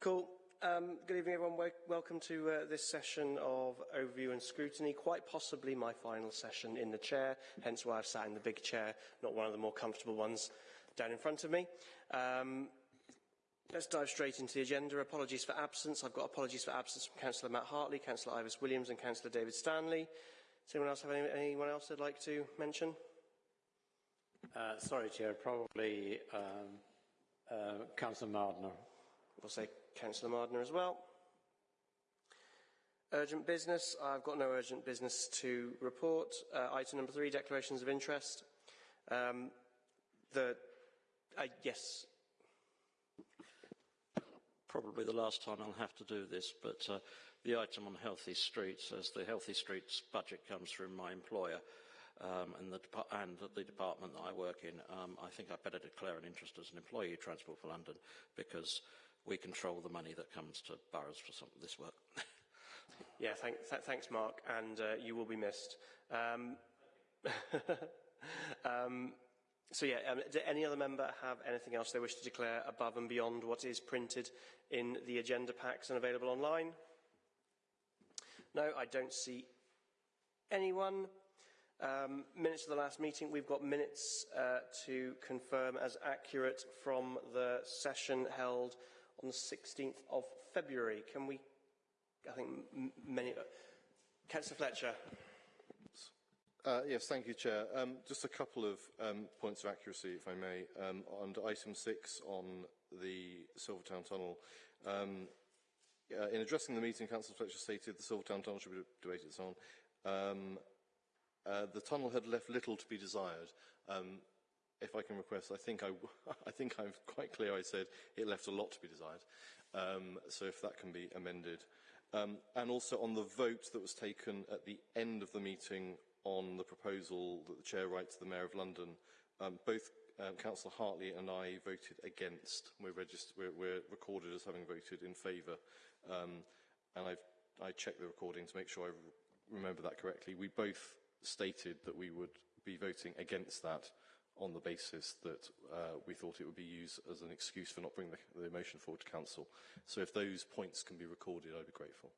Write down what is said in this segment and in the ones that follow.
Cool. Um, good evening, everyone. Welcome to uh, this session of overview and scrutiny, quite possibly my final session in the chair, hence why I've sat in the big chair, not one of the more comfortable ones down in front of me. Um, let's dive straight into the agenda. Apologies for absence. I've got apologies for absence from Councillor Matt Hartley, Councillor Ivis Williams and Councillor David Stanley. Does anyone else have any, anyone else they'd like to mention? Uh, sorry, Chair, probably um, uh, Councillor Mardner. We'll say Councillor Mardner as well. Urgent business. I've got no urgent business to report. Uh, item number three, declarations of interest. Um, the, uh, yes. Probably the last time I'll have to do this, but uh, the item on healthy streets, as the healthy streets budget comes from my employer, um, and, the and the department that I work in, um, I think I'd better declare an interest as an employee of Transport for London because we control the money that comes to boroughs for some this work. yeah, th thanks, Mark, and uh, you will be missed. Um, um, so yeah, um, does any other member have anything else they wish to declare above and beyond what is printed in the agenda packs and available online? No, I don't see anyone. Um, minutes of the last meeting, we've got minutes uh, to confirm as accurate from the session held on the 16th of February. Can we, I think many, Councillor Fletcher. Uh, yes, thank you, Chair. Um, just a couple of um, points of accuracy, if I may. Um, on item six on the Silvertown Tunnel, um, uh, in addressing the meeting, Councillor Fletcher stated the Silvertown Tunnel should be debated and so on. Um, uh, the tunnel had left little to be desired. Um, if I can request, I think I, I think I'm quite clear I said it left a lot to be desired. Um, so if that can be amended. Um, and also on the vote that was taken at the end of the meeting on the proposal that the chair writes to the Mayor of London, um, both um, Councillor Hartley and I voted against. We're, registered, we're, we're recorded as having voted in favour. Um, and I've, I checked the recording to make sure I remember that correctly. We both stated that we would be voting against that. On the basis that uh, we thought it would be used as an excuse for not bringing the, the motion forward to Council. So if those points can be recorded, I'd be grateful.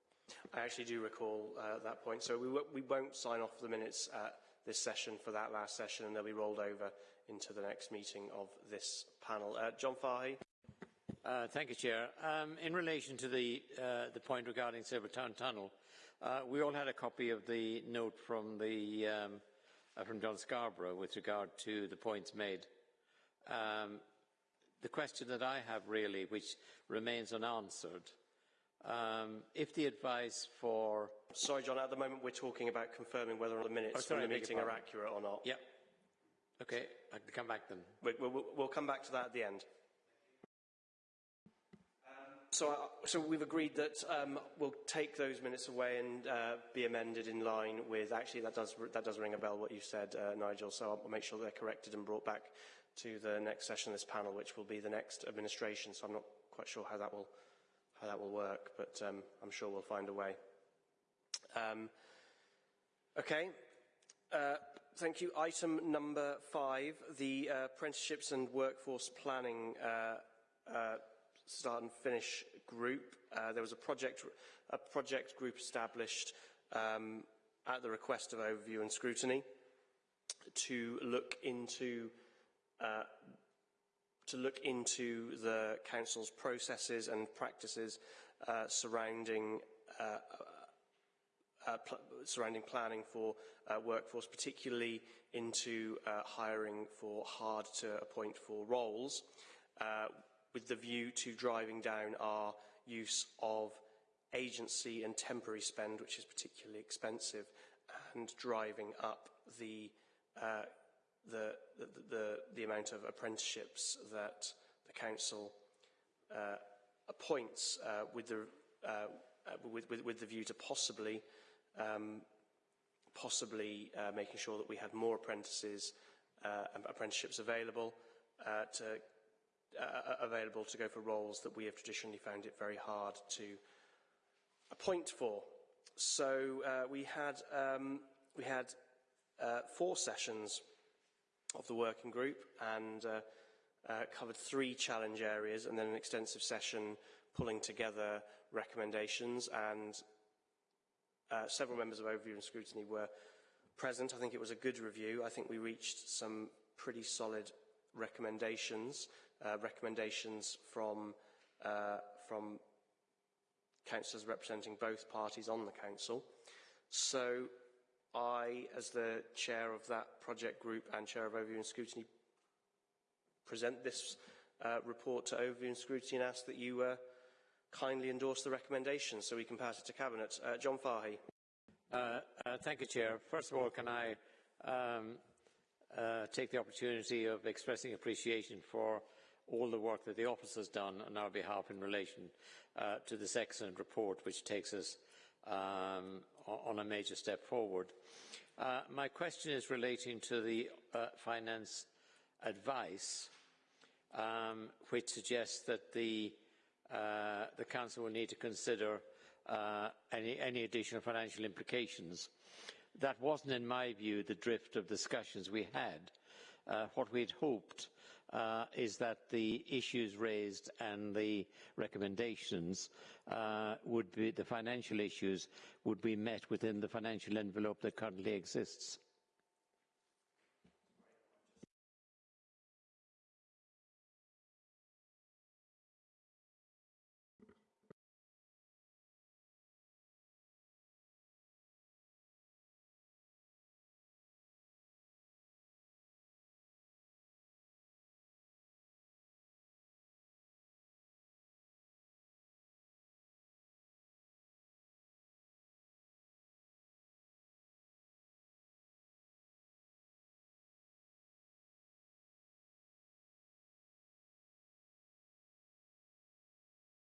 I actually do recall uh, that point. So we, we won't sign off the minutes at this session for that last session and they'll be rolled over into the next meeting of this panel. Uh, John Fahy. Uh, thank you, Chair. Um, in relation to the, uh, the point regarding Silvertown Tunnel, uh, we all had a copy of the note from, the, um, uh, from John Scarborough with regard to the points made. Um, the question that I have really, which remains unanswered, um, if the advice for... Sorry, John, at the moment we're talking about confirming whether the minutes oh, sorry, from the meeting are accurate or not. Yep. Okay, I can come back then. We, we'll, we'll come back to that at the end. So, uh, so we've agreed that um, we'll take those minutes away and uh, be amended in line with, actually that does, that does ring a bell what you said, uh, Nigel, so I'll make sure they're corrected and brought back to the next session of this panel, which will be the next administration, so I'm not quite sure how that will, how that will work, but um, I'm sure we'll find a way. Um, okay, uh, thank you. Item number five, the uh, apprenticeships and workforce planning uh, start and finish group. Uh, there was a project, a project group established um, at the request of overview and scrutiny to look into uh, to look into the council's processes and practices uh, surrounding uh, uh, pl surrounding planning for uh, workforce, particularly into hiring for hard to appoint for roles with the view to driving down our use of agency and temporary spend, which is particularly expensive, and driving up the, uh, the, the, the, the, amount of apprenticeships that the council uh, appoints uh, with, the, uh, with, with, with, the view to possibly, um, possibly uh, making sure that we have more apprentices, uh, apprenticeships available to uh, available to go for roles that we have traditionally found it very hard to appoint for. So uh, we had, um, we had uh, four sessions of the working group and uh, uh, covered three challenge areas and then an extensive session pulling together recommendations and uh, several members of overview and scrutiny were present. I think it was a good review. I think we reached some pretty solid recommendations, uh, recommendations from, uh, from councillors representing both parties on the council. So I, as the chair of that project group and chair of overview and scrutiny, present this uh, report to overview and scrutiny and ask that you uh, kindly endorse the recommendations so we can pass it to cabinet. Uh, John Fahy. Uh, uh, thank you, Chair. First of all, can I um, uh, take the opportunity of expressing appreciation for all the work that the office has done on our behalf in relation uh, to this excellent report, which takes us um, on a major step forward. Uh, my question is relating to the uh, finance advice, um, which suggests that the, uh, the Council will need to consider uh, any, any additional financial implications. That wasn't, in my view, the drift of discussions we had. Uh, what we'd hoped uh, is that the issues raised and the recommendations uh, would be, the financial issues would be met within the financial envelope that currently exists.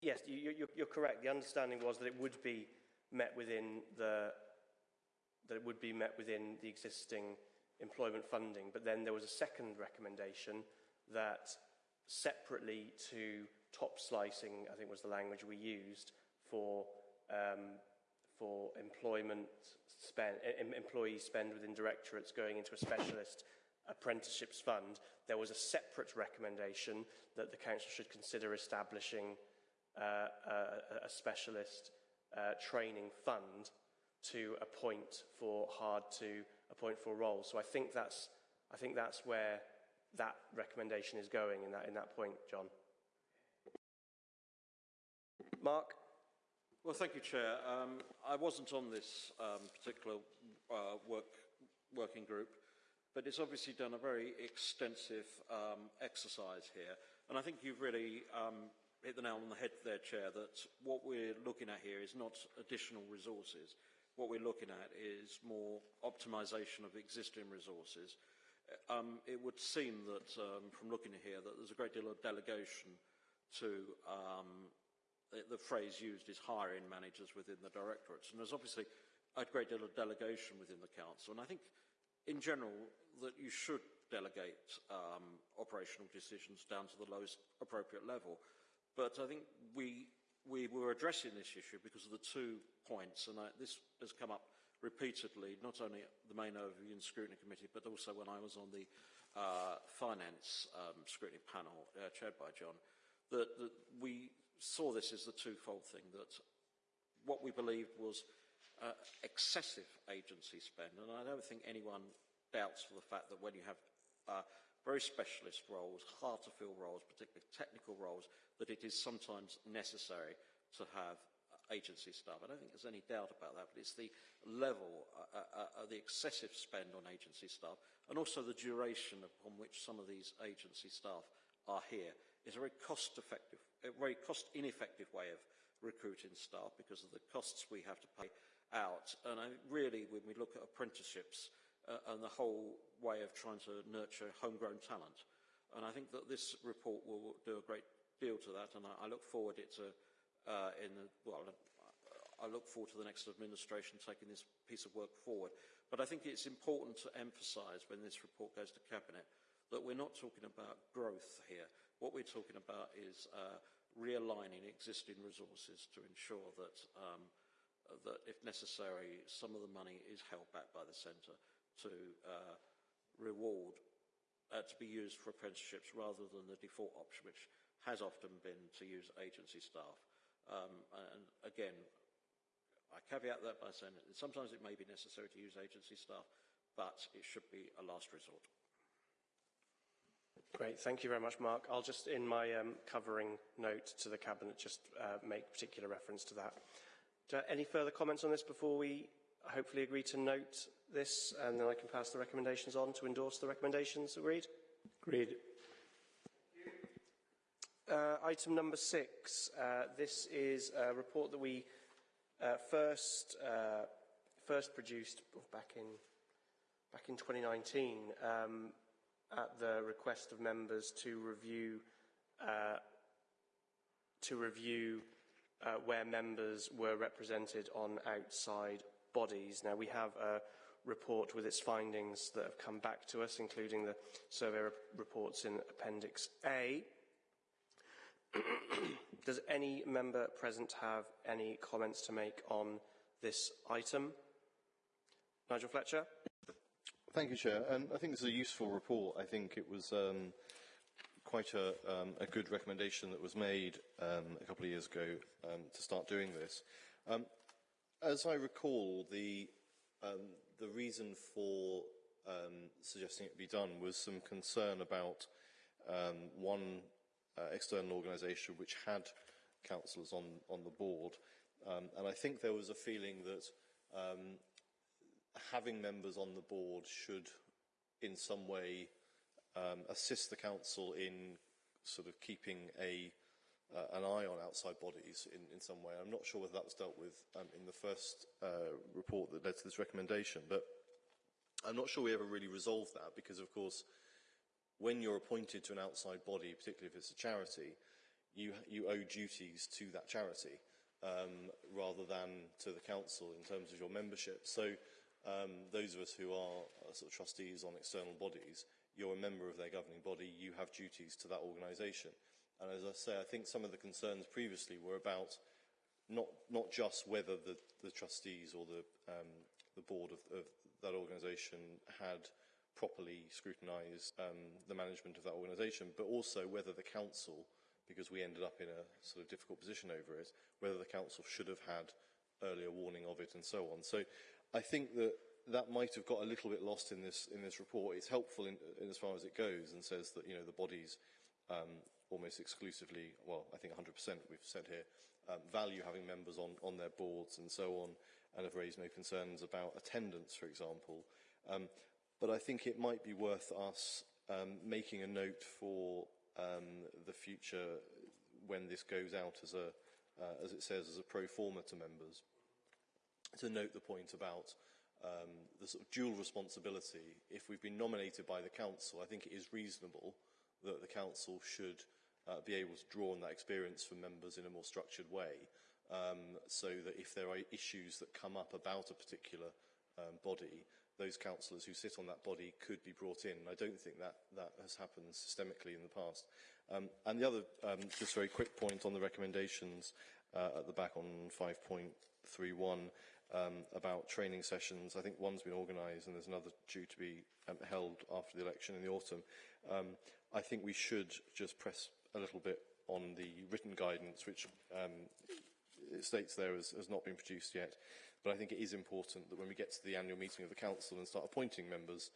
Yes, you, you're correct. The understanding was that it would be met within the that it would be met within the existing employment funding. But then there was a second recommendation that separately to top slicing, I think was the language we used for um, for employment spend, em employee spend within directorates going into a specialist apprenticeships fund, there was a separate recommendation that the council should consider establishing a, a specialist uh, training fund to appoint for hard to appoint for roles. So I think that's I think that's where that recommendation is going in that in that point, John. Mark. Well, thank you, Chair. Um, I wasn't on this um, particular uh, work, working group, but it's obviously done a very extensive um, exercise here. And I think you've really um, hit the nail on the head there, Chair, that what we're looking at here is not additional resources. What we're looking at is more optimisation of existing resources. Um, it would seem that, um, from looking here, that there's a great deal of delegation to um, the, the phrase used is hiring managers within the directorates. And there's obviously a great deal of delegation within the council. And I think, in general, that you should delegate um, operational decisions down to the lowest appropriate level. But I think we, we were addressing this issue because of the two points, and I, this has come up repeatedly, not only at the main overview and scrutiny committee, but also when I was on the uh, finance um, scrutiny panel uh, chaired by John, that, that we saw this as the twofold thing, that what we believed was uh, excessive agency spend, and I don't think anyone doubts for the fact that when you have uh, very specialist roles, hard to fill roles, particularly technical roles, that it is sometimes necessary to have agency staff. I don't think there's any doubt about that, but it's the level, uh, uh, uh, the excessive spend on agency staff, and also the duration upon which some of these agency staff are here is a very cost-effective, a very cost-ineffective way of recruiting staff because of the costs we have to pay out. And I, really, when we look at apprenticeships, uh, and the whole way of trying to nurture homegrown talent. And I think that this report will do a great deal to that, and I, I look forward it to, uh, in the, well, I look forward to the next administration taking this piece of work forward. But I think it's important to emphasise when this report goes to Cabinet that we're not talking about growth here. What we're talking about is uh, realigning existing resources to ensure that, um, that, if necessary, some of the money is held back by the centre to uh, reward uh, to be used for apprenticeships rather than the default option, which has often been to use agency staff. Um, and again, I caveat that by saying that sometimes it may be necessary to use agency staff, but it should be a last resort. Great, thank you very much, Mark. I'll just, in my um, covering note to the Cabinet, just uh, make particular reference to that. Do, any further comments on this before we hopefully agree to note this, and then I can pass the recommendations on to endorse the recommendations. Agreed? Agreed. Uh, item number six. Uh, this is a report that we uh, first uh, first produced back in back in 2019 um, at the request of members to review uh, to review uh, where members were represented on outside bodies. Now we have a report with its findings that have come back to us, including the survey re reports in Appendix A. Does any member present have any comments to make on this item? Nigel Fletcher. Thank you, Chair. Um, I think this is a useful report. I think it was um, quite a, um, a, good recommendation that was made um, a couple of years ago um, to start doing this. Um, as I recall, the, the reason for suggesting it be done was some concern about one uh, external organisation which had councillors on, on the board. Um, and I think there was a feeling that um, having members on the board should in some way um, assist the council in sort of keeping a, uh, an eye on outside bodies in, in some way. I'm not sure whether that was dealt with um, in the first uh, report that led to this recommendation, but I'm not sure we ever really resolved that because, of course, when you're appointed to an outside body, particularly if it's a charity, you, you owe duties to that charity um, rather than to the council in terms of your membership. So um, those of us who are uh, sort of trustees on external bodies, you're a member of their governing body, you have duties to that organisation. And as I say, I think some of the concerns previously were about not, not just whether the, the trustees or the, um, the board of, of that organisation had properly scrutinised um, the management of that organisation, but also whether the council, because we ended up in a sort of difficult position over it, whether the council should have had earlier warning of it and so on. So I think that that might have got a little bit lost in this in this report. It's helpful in, in as far as it goes and says that you know the bodies um, almost exclusively, well, I think 100% we've said here, um, value having members on on their boards and so on, and have raised no concerns about attendance, for example. Um, but I think it might be worth us um, making a note for um, the future when this goes out as a, uh, as it says, as a pro forma to members, to note the point about um, the sort of dual responsibility. If we've been nominated by the council, I think it is reasonable that the council should uh, be able to draw on that experience from members in a more structured way, um, so that if there are issues that come up about a particular um, body, those councillors who sit on that body could be brought in. I don't think that, that has happened systemically in the past. Um, and the other, um, just very quick point on the recommendations uh, at the back on 5.31 um, about training sessions. I think one's been organised and there's another due to be um, held after the election in the autumn. Um, I think we should just press a little bit on the written guidance, which um, it states there has, has not been produced yet. But I think it is important that when we get to the annual meeting of the Council and start appointing members,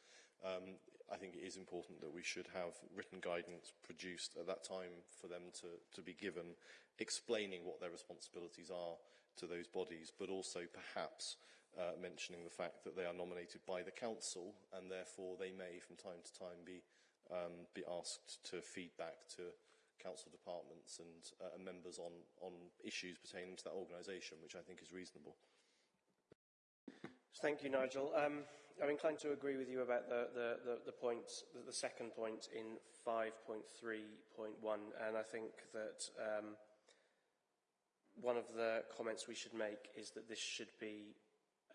um, I think it is important that we should have written guidance produced at that time for them to, to be given, explaining what their responsibilities are to those bodies, but also perhaps uh, mentioning the fact that they are nominated by the Council and therefore they may from time to time be, um, be asked to feedback to council departments and uh, members on, on issues pertaining to that organisation, which I think is reasonable. Thank you, Nigel. Um, I'm inclined to agree with you about the, the, the, the point, the, the second point in 5.3.1, and I think that um, one of the comments we should make is that this should be,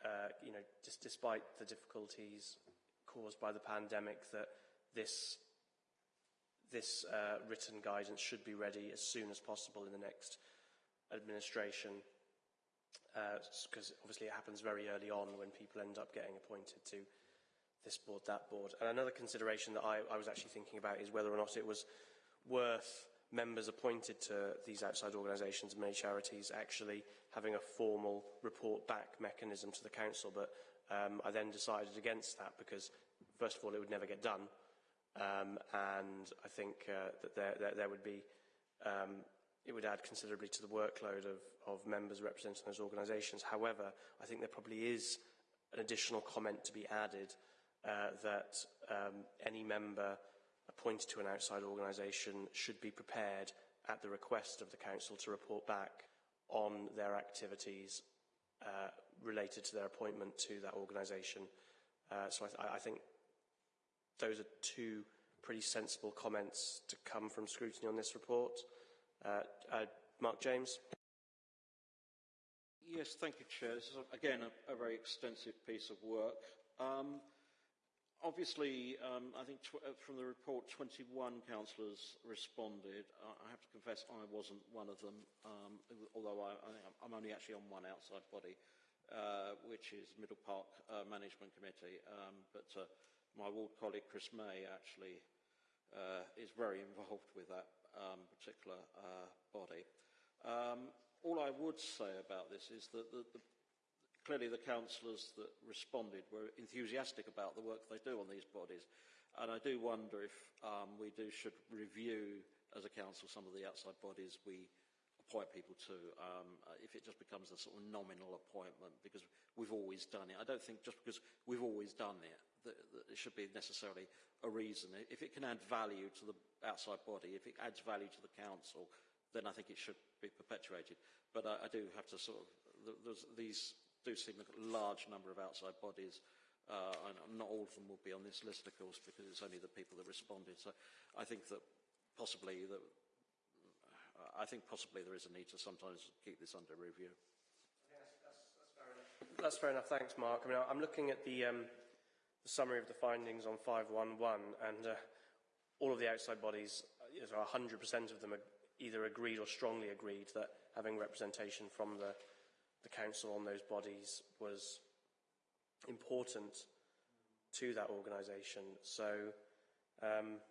uh, you know, just despite the difficulties caused by the pandemic, that this this uh, written guidance should be ready as soon as possible in the next administration because uh, obviously it happens very early on when people end up getting appointed to this board, that board. And another consideration that I, I was actually thinking about is whether or not it was worth members appointed to these outside organisations, and many charities, actually having a formal report back mechanism to the council. But um, I then decided against that because, first of all, it would never get done. Um, and I think uh, that there, there, there would be, um, it would add considerably to the workload of, of members representing those organisations. However, I think there probably is an additional comment to be added uh, that um, any member appointed to an outside organisation should be prepared at the request of the council to report back on their activities uh, related to their appointment to that organisation. Uh, so I, th I think those are two pretty sensible comments to come from scrutiny on this report. Uh, uh, Mark James. Yes, thank you, Chair. This is, again, a, a very extensive piece of work. Um, obviously, um, I think uh, from the report, 21 councillors responded. Uh, I have to confess I wasn't one of them, um, although I, am only actually on one outside body, uh, which is Middle Park uh, Management Committee. Um, but uh, my ward colleague Chris May actually uh, is very involved with that um, particular body. Um, all I would say about this is that the, the clearly the councillors that responded were enthusiastic about the work they do on these bodies. And I do wonder if um, we do should review as a council some of the outside bodies we appoint people to, um, uh, if it just becomes a sort of nominal appointment, because we've always done it. I don't think just because we've always done it, that, it should be necessarily a reason. If it can add value to the outside body, if it adds value to the council, then I think it should be perpetuated. But I, I do have to sort of, these do seem a large number of outside bodies. Uh, and not all of them will be on this list, of course, because it's only the people that responded. So I think that possibly that I think possibly there is a need to sometimes keep this under review. That's, fair enough. That's fair enough. Thanks, Mark. I mean, I'm looking at the, um, the summary of the findings on 511, and uh, all of the outside bodies, you know, 100% of them either agreed or strongly agreed that having representation from the the council on those bodies was important to that organisation. So, um,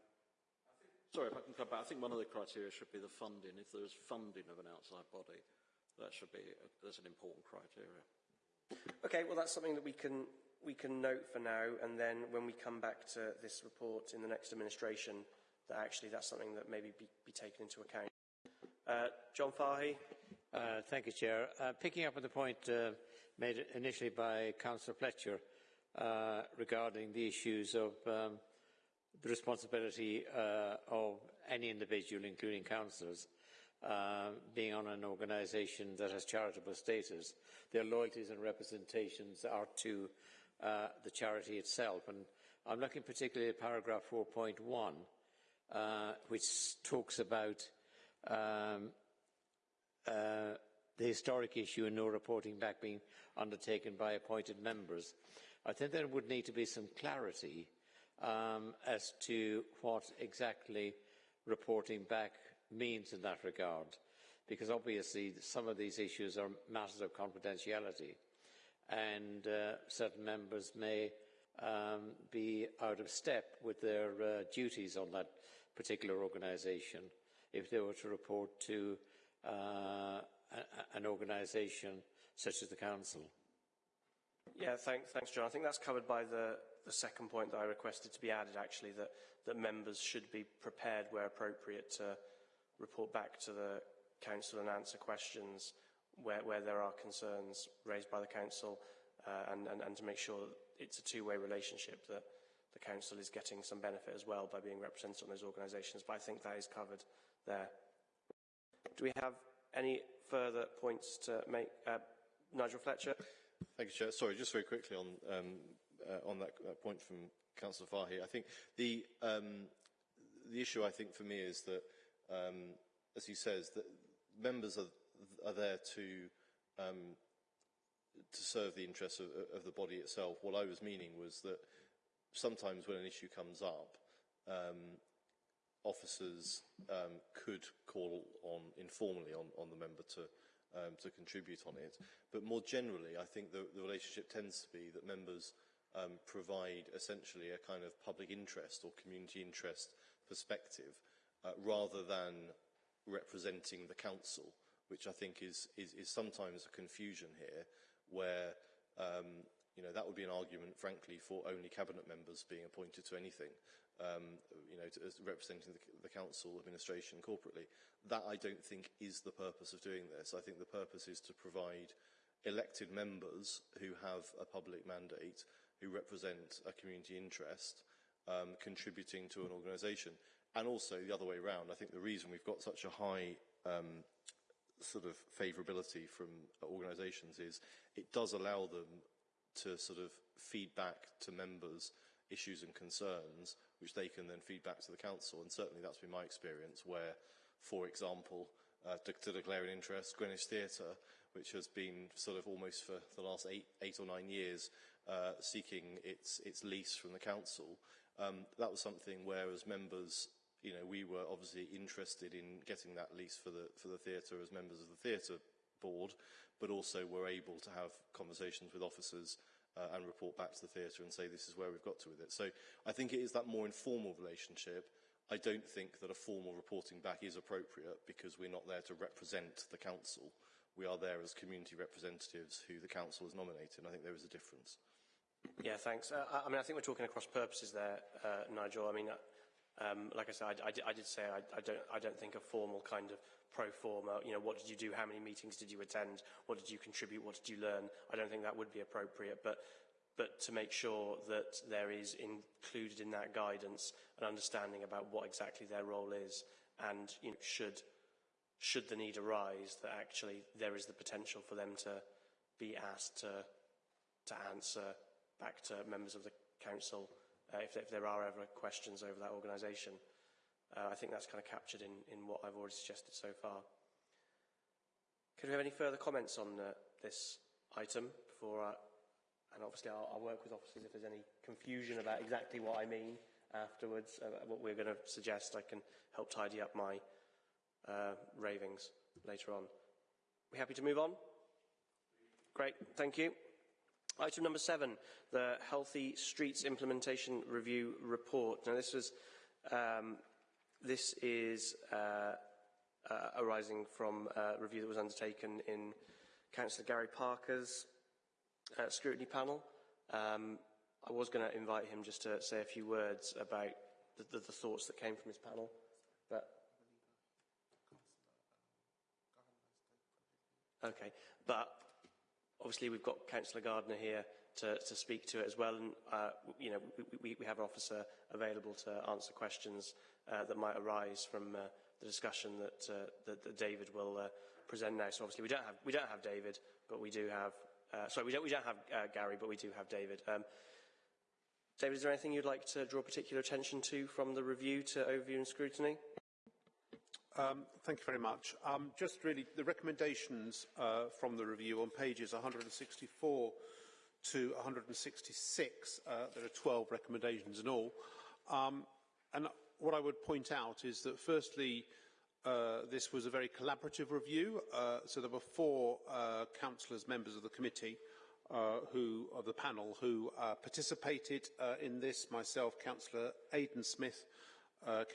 sorry if I can come back. I think one of the criteria should be the funding. If there's funding of an outside body, that should be a, that's an important criteria. Okay, well that's something that we can we can note for now, and then when we come back to this report in the next administration, that actually that's something that maybe be, be taken into account. Uh, John Fahy. Uh, thank you, Chair. Uh, picking up on the point uh, made initially by Councillor Fletcher uh, regarding the issues of um, the responsibility uh, of any individual, including councillors, being on an organisation that has charitable status, their loyalties and representations are to the charity itself. And I'm looking particularly at paragraph 4.1, which talks about um, uh, the historic issue and no reporting back being undertaken by appointed members. I think there would need to be some clarity um, as to what exactly reporting back means in that regard, because obviously some of these issues are matters of confidentiality, and uh, certain members may um, be out of step with their uh, duties on that particular organisation if they were to report to uh, an organisation such as the Council. Yeah, thank, thanks, John. I think that's covered by the, the second point that I requested to be added, actually, that, that members should be prepared where appropriate to report back to the Council and answer questions where, where there are concerns raised by the Council uh, and, and, and to make sure that it's a two-way relationship, that the Council is getting some benefit as well by being represented on those organisations. But I think that is covered there. Do we have any further points to make? Uh, Nigel Fletcher. Thank you, Chair. Sorry, just very quickly on um, uh, on that, point from Councillor Fahy. I think the um, the issue I think for me is that, um, as he says, that members are, are there to um, to serve the interests of, of, the body itself. What I was meaning was that sometimes when an issue comes up, um, officers um, could call on informally on, on the member to um, to contribute on it. But more generally, I think the, the relationship tends to be that members um, provide essentially a kind of public interest or community interest perspective uh, rather than representing the council, which I think is, is, is sometimes a confusion here, where um, you know, that would be an argument, frankly, for only cabinet members being appointed to anything, um, you know, to, as representing the, the council administration corporately. That, I don't think, is the purpose of doing this. I think the purpose is to provide elected members who have a public mandate, who represent a community interest, um, contributing to an organisation. And also the other way around. I think the reason we've got such a high um, sort of favourability from organisations is it does allow them to sort of feed back to members issues and concerns, which they can then feed back to the council. And certainly that's been my experience where, for example, uh, to, to declare an interest, Greenwich Theatre, which has been sort of almost for the last eight, eight or nine years uh, seeking its, its lease from the council, um, that was something where as members, you know, we were obviously interested in getting that lease for the, for the theatre as members of the theatre board, but also we're able to have conversations with officers uh, and report back to the theatre and say this is where we've got to with it. So I think it is that more informal relationship. I don't think that a formal reporting back is appropriate because we're not there to represent the council. We are there as community representatives who the council has nominated. I think there is a difference. Yeah, thanks. Uh, I, I mean, I think we're talking across purposes there, uh, Nigel. I mean, uh, um, like I said, I, I, I did say I, I, don't, I don't think a formal kind of pro forma, you know, what did you do, how many meetings did you attend, what did you contribute, what did you learn? I don't think that would be appropriate, but, but to make sure that there is included in that guidance an understanding about what exactly their role is and, you know, should, should the need arise, that actually there is the potential for them to be asked to, to answer back to members of the council uh, if, if there are ever questions over that organisation. Uh, I think that's kind of captured in, in what I've already suggested so far. Could we have any further comments on uh, this item before, uh, and obviously I'll, I'll, work with officers if there's any confusion about exactly what I mean afterwards, uh, what we're going to suggest, I can help tidy up my uh, ravings later on. We happy to move on? Great, thank you. Item number seven, the Healthy Streets Implementation Review Report. Now this was um, this is uh, uh, arising from a review that was undertaken in Councillor Gary Parker's uh, scrutiny panel. Um, I was going to invite him just to say a few words about the, the, the thoughts that came from his panel, but okay. But obviously, we've got Councillor Gardner here to, to speak to it as well, and uh, you know we, we have an officer available to answer questions uh, that might arise from uh, the discussion that, uh, that, that David will uh, present now. So obviously we don't have we don't have David, but we do have uh, sorry we don't we don't have uh, Gary, but we do have David. Um, David, is there anything you'd like to draw particular attention to from the review to overview and scrutiny? Um, thank you very much. Um, just really the recommendations uh, from the review on pages 164 to 166. Uh, there are 12 recommendations in all. Um, and what I would point out is that firstly, uh, this was a very collaborative review. Uh, so there were four uh, councillors, members of the committee, uh, who of the panel, who participated in this. Myself, Councillor Aidan Smith,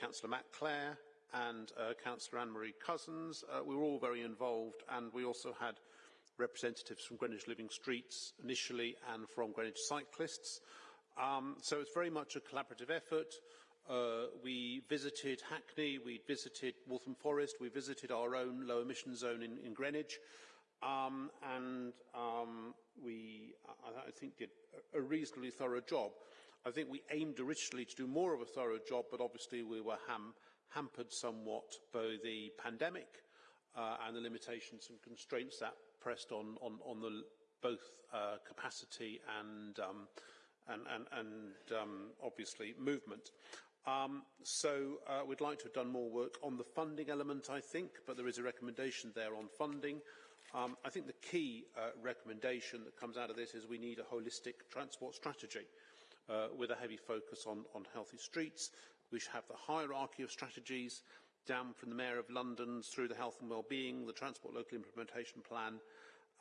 Councillor Matt Clare, and Councillor Anne-Marie Cousins. we were all very involved, and we also had representatives from Greenwich Living Streets initially, and from Greenwich Cyclists. Um, so it's very much a collaborative effort. Uh, we visited Hackney, we visited Waltham Forest, we visited our own low emission zone in, in Greenwich, um, and um, we, I, I, think, did a reasonably thorough job. I think we aimed originally to do more of a thorough job, but obviously we were ham hampered somewhat by the pandemic uh, and the limitations and constraints that pressed on, on, on the, both uh, capacity and, um, and, and, and um, obviously movement. Um, so uh, we'd like to have done more work on the funding element, I think, but there is a recommendation there on funding. Um, I think the key uh, recommendation that comes out of this is we need a holistic transport strategy uh, with a heavy focus on, on healthy streets. We should have the hierarchy of strategies down from the Mayor of London through the health and well-being, the Transport Local Implementation Plan,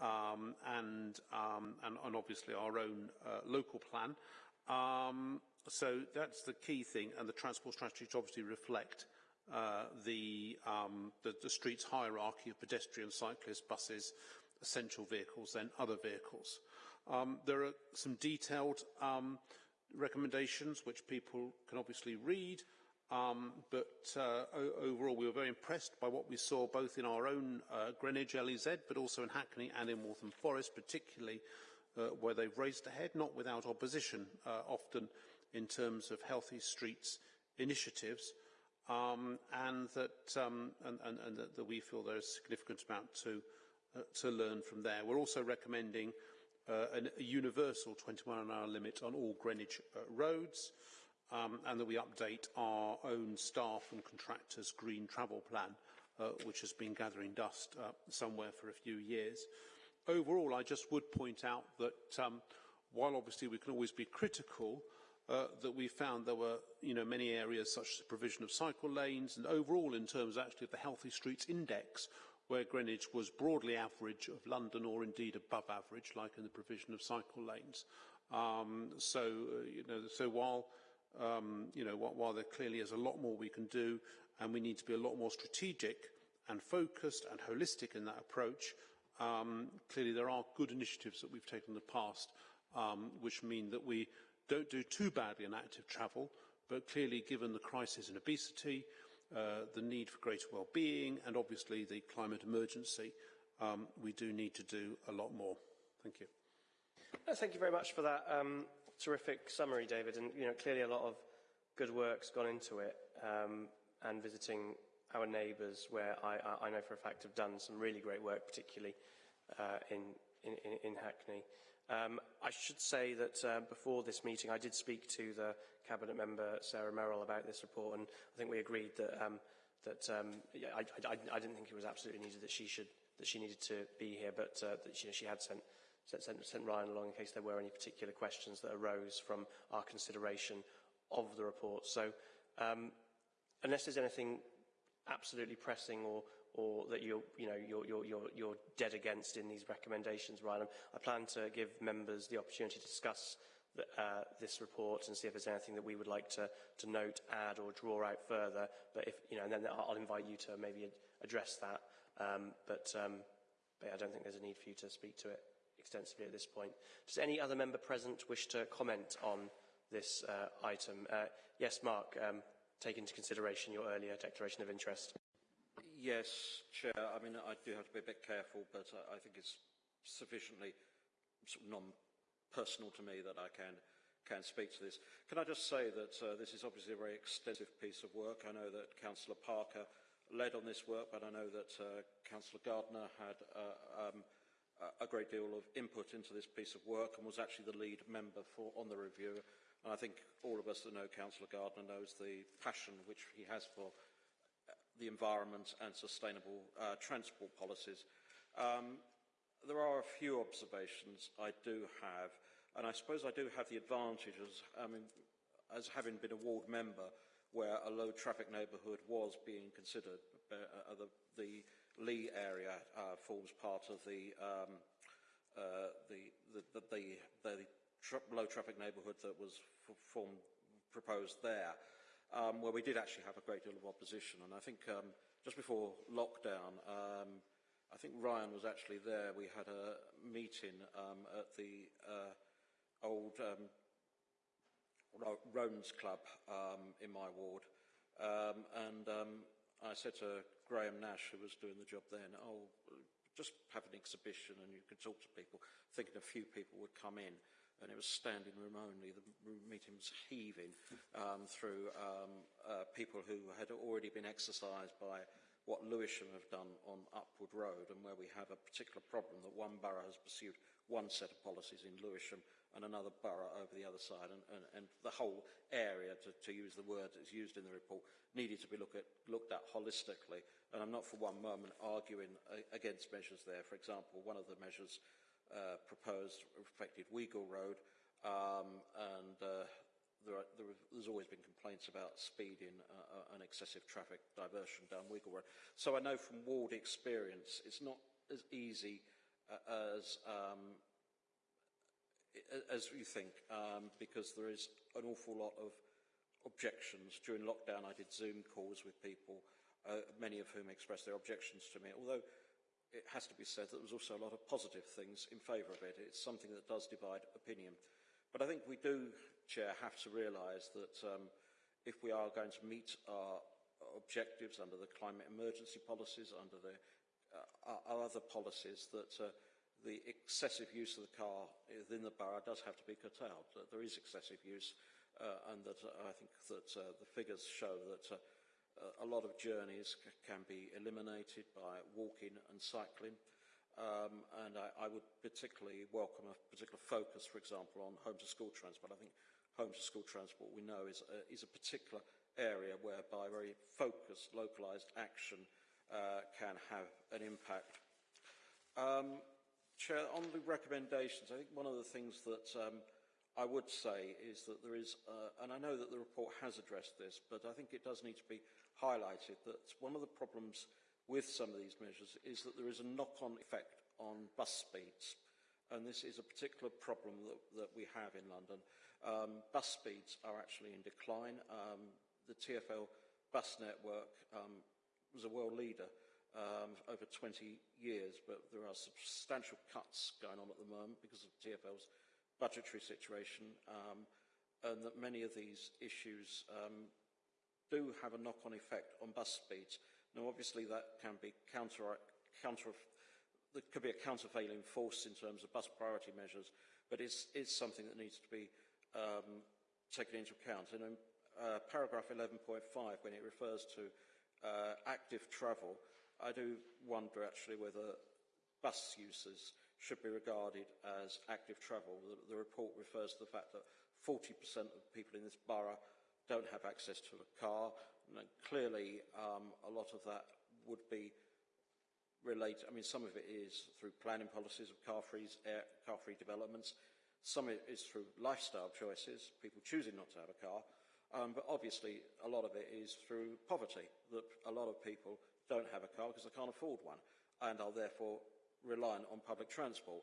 um, and, um, and, and, obviously our own uh, local plan. Um, so that's the key thing, and the transport strategy to obviously reflect uh, the, um, the, the street's hierarchy of pedestrian, cyclists, buses, essential vehicles, then other vehicles. Um, there are some detailed um, recommendations which people can obviously read, um, but uh, overall we were very impressed by what we saw both in our own uh, Greenwich LEZ, but also in Hackney and in Waltham Forest, particularly uh, where they've raised ahead, not without opposition, uh, often in terms of healthy streets initiatives, um, and that um, and, and, and that, we feel there is a significant amount to uh, to learn from there. We're also recommending a universal 21 hour limit on all Greenwich uh, roads, um, and that we update our own staff and contractors' green travel plan, uh, which has been gathering dust uh, somewhere for a few years. Overall, I just would point out that um, while obviously we can always be critical, uh, that we found there were you know, many areas such as the provision of cycle lanes and overall in terms actually of the Healthy Streets Index where Greenwich was broadly average of London or indeed above average like in the provision of cycle lanes. Um, so, uh, you know, so while, um, you know, while, while there clearly is a lot more we can do and we need to be a lot more strategic and focused and holistic in that approach, um, clearly there are good initiatives that we've taken in the past um, which mean that we don't do too badly in active travel, but clearly given the crisis in obesity, uh, the need for greater well-being and obviously the climate emergency, um, we do need to do a lot more. Thank you. Uh, thank you very much for that um, terrific summary, David. And you know, clearly a lot of good work's gone into it. Um, and visiting our neighbours, where I, I, know for a fact have done some really great work, particularly uh, in, in, in Hackney. Um, I should say that uh, before this meeting, I did speak to the cabinet member Sarah Merrill about this report, and I think we agreed that um, that um, I, I, I, didn't think it was absolutely needed that she should that she needed to be here, but uh, that she, she had sent, sent sent Ryan along in case there were any particular questions that arose from our consideration of the report. So, um, unless there's anything absolutely pressing or or that you're, you know, you're, you're, you're, you're dead against in these recommendations, Ryan. I plan to give members the opportunity to discuss the, uh, this report and see if there's anything that we would like to, to note, add or draw out further. But if, you know, and then I'll invite you to maybe address that. Um, but, um, but I don't think there's a need for you to speak to it extensively at this point. Does any other member present wish to comment on this uh, item? Uh, yes, Mark, um, take into consideration your earlier declaration of interest. Yes, Chair. I mean, I do have to be a bit careful, but I, I think it's sufficiently sort of non-personal to me that I can can speak to this. Can I just say that uh, this is obviously a very extensive piece of work. I know that Councillor Parker led on this work, but I know that uh, Councillor Gardner had uh, um, a great deal of input into this piece of work and was actually the lead member for, on the review. And I think all of us that know Councillor Gardner knows the passion which he has for the environment and sustainable uh, transport policies. Um, there are a few observations I do have, and I suppose I do have the advantages, I mean, as having been a ward member where a low traffic neighbourhood was being considered. Uh, the, the, Lee area uh, forms part of the, um, uh, the, the tra low traffic neighbourhood that was formed, proposed there um, where we did actually have a great deal of opposition. And I think um, just before lockdown, um, I think Ryan was actually there. We had a meeting um, at the uh, old um, Roans Club um, in my ward. and I said to Graham Nash, who was doing the job then, oh, just have an exhibition and you can talk to people, thinking a few people would come in and it was standing room only. The meeting was heaving um, through um, uh, people who had already been exercised by what Lewisham have done on Upwood Road and where we have a particular problem that one borough has pursued one set of policies in Lewisham and another borough over the other side and, and, and the whole area, to, to, use the word that's used in the report, needed to be look at, looked at holistically and I'm not for one moment arguing against measures there. For example, one of the measures uh, proposed affected Weigall Road, um, and uh, there are, there there's always been complaints about speeding uh, uh, and excessive traffic diversion down Weigall Road. So I know from ward experience, it's not as easy uh, as um, as you think, um, because there is an awful lot of objections. During lockdown, I did Zoom calls with people, uh, many of whom expressed their objections to me, although it has to be said that there was also a lot of positive things in favour of it. It's something that does divide opinion. But I think we do, Chair, have to realise that um, if we are going to meet our objectives under the climate emergency policies, under the uh, our other policies, that uh, the excessive use of the car within the borough does have to be curtailed. That there is excessive use, uh, and that uh, I think that uh, the figures show that a lot of journeys can be eliminated by walking and cycling. Um, and I, I would particularly welcome a particular focus, for example, on home to school transport. I think home to school transport we know is a, is a particular area whereby very focused, localised action uh, can have an impact. Um, Chair, on the recommendations, I think one of the things that um, I would say is that there is, uh, and I know that the report has addressed this, but I think it does need to be highlighted that one of the problems with some of these measures is that there is a knock-on effect on bus speeds. And this is a particular problem that, that we have in London. Um, bus speeds are actually in decline. Um, the TfL bus network um, was a world leader um, over 20 years, but there are substantial cuts going on at the moment because of TFL's budgetary situation, um, and that many of these issues um, do have a knock-on effect on bus speeds. Now, obviously, that can be counter, counter there could be a countervailing force in terms of bus priority measures, but it's, it's something that needs to be um, taken into account. And in uh, paragraph 11.5, when it refers to uh, active travel, I do wonder actually whether bus users should be regarded as active travel. The, the report refers to the fact that 40% of people in this borough don't have access to a car. And clearly, um, a lot of that would be related. I mean, some of it is through planning policies of car-free car developments. Some of it is through lifestyle choices, people choosing not to have a car. Um, but obviously, a lot of it is through poverty, that a lot of people don't have a car because they can't afford one and are therefore reliant on public transport.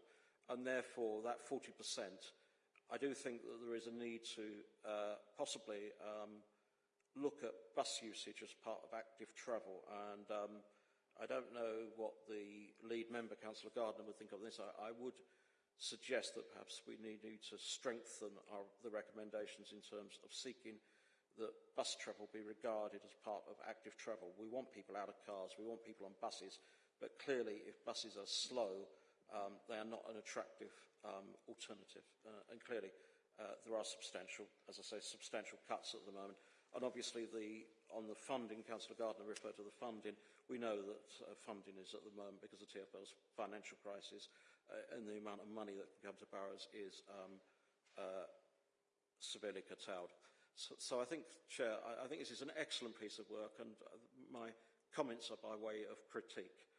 And therefore, that 40%, I do think that there is a need to uh, possibly um, look at bus usage as part of active travel. And um, I don't know what the lead member, Councillor Gardner, would think of this. I, I would suggest that perhaps we need, need to strengthen our, the recommendations in terms of seeking that bus travel be regarded as part of active travel. We want people out of cars, we want people on buses, but clearly if buses are slow, um, they are not an attractive um, alternative. Uh, and clearly uh, there are substantial, as I say, substantial cuts at the moment. And obviously the, on the funding, Councillor Gardner referred to the funding, we know that uh, funding is at the moment, because of TFL's financial crisis, uh, and the amount of money that can come to boroughs is um, uh, severely curtailed. So, so I think, Chair, I, I think this is an excellent piece of work and uh, my comments are by way of critique.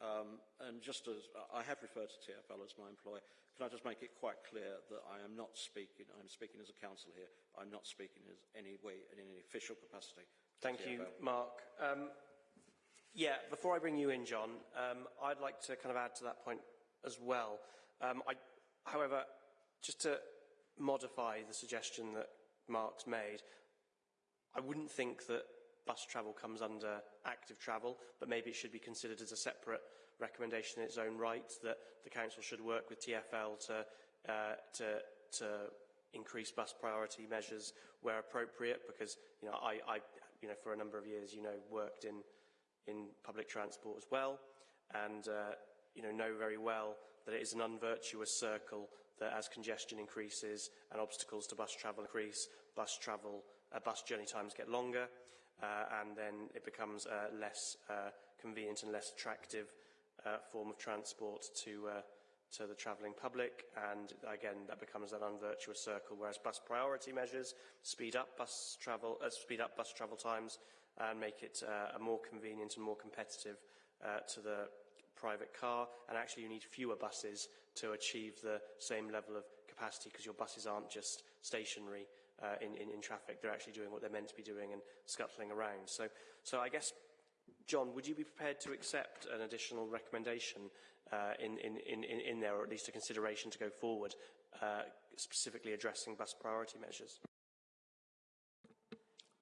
Um, and just as I have referred to TFL as my employer, can I just make it quite clear that I am not speaking, I'm speaking as a council here, I'm not speaking as any way, in any official capacity. Thank TFL. you, Mark. Um, yeah, before I bring you in, John, um, I'd like to kind of add to that point as well. Um, I, however, just to modify the suggestion that Mark's made, I wouldn't think that bus travel comes under active travel, but maybe it should be considered as a separate recommendation in its own right, that the council should work with TfL to, uh, to, to increase bus priority measures where appropriate, because, you know, I, I, you know, for a number of years, you know, worked in, in public transport as well, and, uh, you know, know very well that it is an unvirtuous circle that as congestion increases and obstacles to bus travel increase, bus travel, uh, bus journey times get longer, and then it becomes a less uh, convenient and less attractive uh, form of transport to uh, to the travelling public, and again that becomes an unvirtuous circle. Whereas bus priority measures speed up bus travel, uh, speed up bus travel times, and make it uh, a more convenient and more competitive uh, to the private car. And actually, you need fewer buses to achieve the same level of capacity because your buses aren't just stationary uh, in, in, in traffic. They're actually doing what they're meant to be doing and scuttling around. So, so I guess, John, would you be prepared to accept an additional recommendation uh, in, in, in, in there, or at least a consideration to go forward, uh, specifically addressing bus priority measures?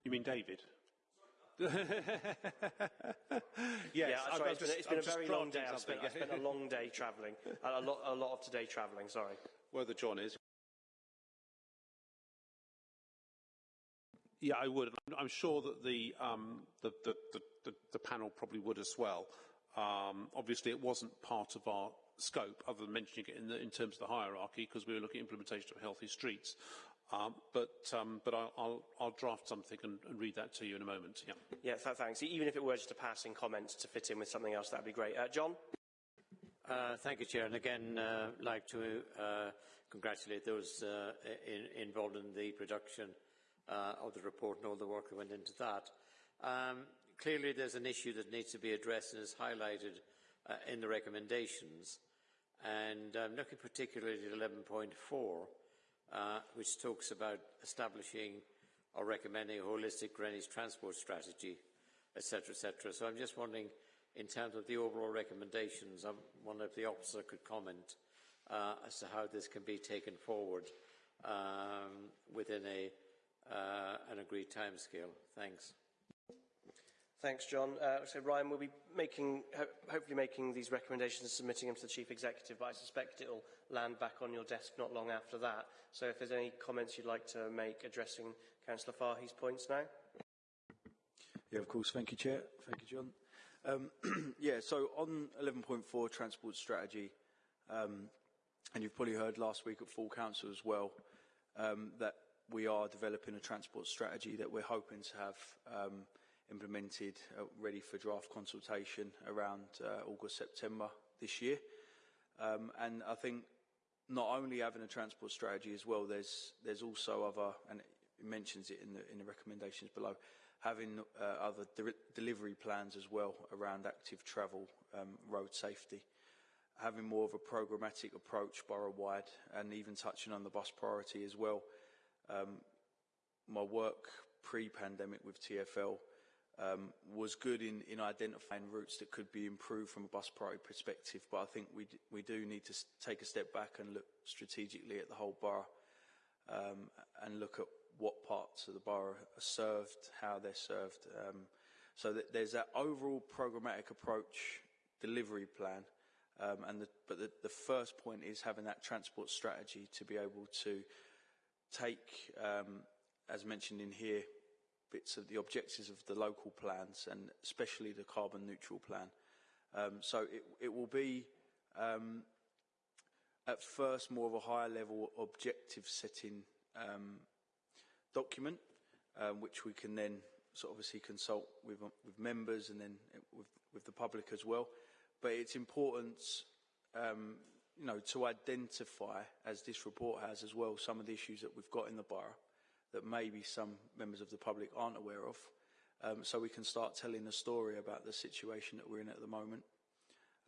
You mean David? yes, yeah, sorry, been, it's been a very long day. I've spent. I've spent a long day travelling. a, lot, a lot of today travelling, sorry. Whether John is. Yeah, I would. I'm, I'm sure that the, um, the, the, the, the, the panel probably would as well. Um, obviously, it wasn't part of our scope, other than mentioning it in, the, in terms of the hierarchy, because we were looking at implementation of healthy streets. Um, but um, but I'll, I'll, I'll draft something and, and read that to you in a moment. Yeah. Yeah, th- thanks. Even if it were just a passing comment to fit in with something else, that'd be great. Uh, John? Uh, thank you, Chair. And again, uh, like to uh, congratulate those uh, in, involved in the production uh, of the report and all the work that went into that. Um, clearly, there's an issue that needs to be addressed and is highlighted uh, in the recommendations. And I'm looking particularly at 11.4, uh, which talks about establishing or recommending a holistic Greenwich transport strategy, etc., etc. So I'm just wondering, in terms of the overall recommendations, I wonder if the officer could comment uh, as to how this can be taken forward um, within a, uh, an agreed timescale. Thanks. Thanks, John. Uh, so Ryan we'll be making, ho- hopefully making these recommendations and submitting them to the Chief Executive, but I suspect it will land back on your desk not long after that. So if there's any comments you'd like to make addressing Councillor Fahy's points now. Yeah, of course. Thank you, Chair. Thank you, John. Um, yeah, so on 11.4 transport strategy, um, and you've probably heard last week at full council as well, um, that we are developing a transport strategy that we're hoping to have um, implemented, uh, ready for draft consultation around uh, August, September this year. Um, and I think not only having a transport strategy as well, there's, there's also other, and it mentions it in the, in the recommendations below, having uh, other de delivery plans as well around active travel, um, road safety, having more of a programmatic approach borough-wide, and even touching on the bus priority as well. Um, my work pre-pandemic with TFL um, was good in, in identifying routes that could be improved from a bus priority perspective, but I think we, we do need to take a step back and look strategically at the whole borough um, and look at what parts of the borough are served, how they're served. Um, so that there's that overall programmatic approach delivery plan, um, and the, but the, the first point is having that transport strategy to be able to take, um, as mentioned in here, bits of the objectives of the local plans and especially the carbon neutral plan. Um, so it, it will be um, at first more of a higher level objective setting um, document, um, which we can then sort of obviously consult with, with members and then with, with the public as well. But it's important, um, you know, to identify, as this report has as well, some of the issues that we've got in the borough that maybe some members of the public aren't aware of. Um, so we can start telling a story about the situation that we're in at the moment.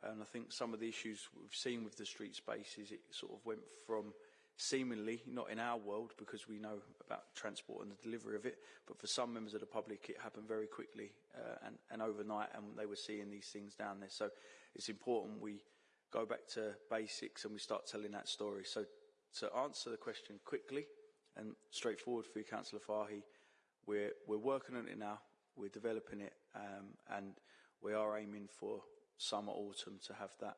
And I think some of the issues we've seen with the street spaces, it sort of went from seemingly, not in our world because we know about transport and the delivery of it, but for some members of the public it happened very quickly uh, and, and overnight and they were seeing these things down there. So it's important we go back to basics and we start telling that story. So to answer the question quickly and straightforward for you, Councillor Fahy, we're, we're working on it now, we're developing it um, and we are aiming for summer, autumn to have that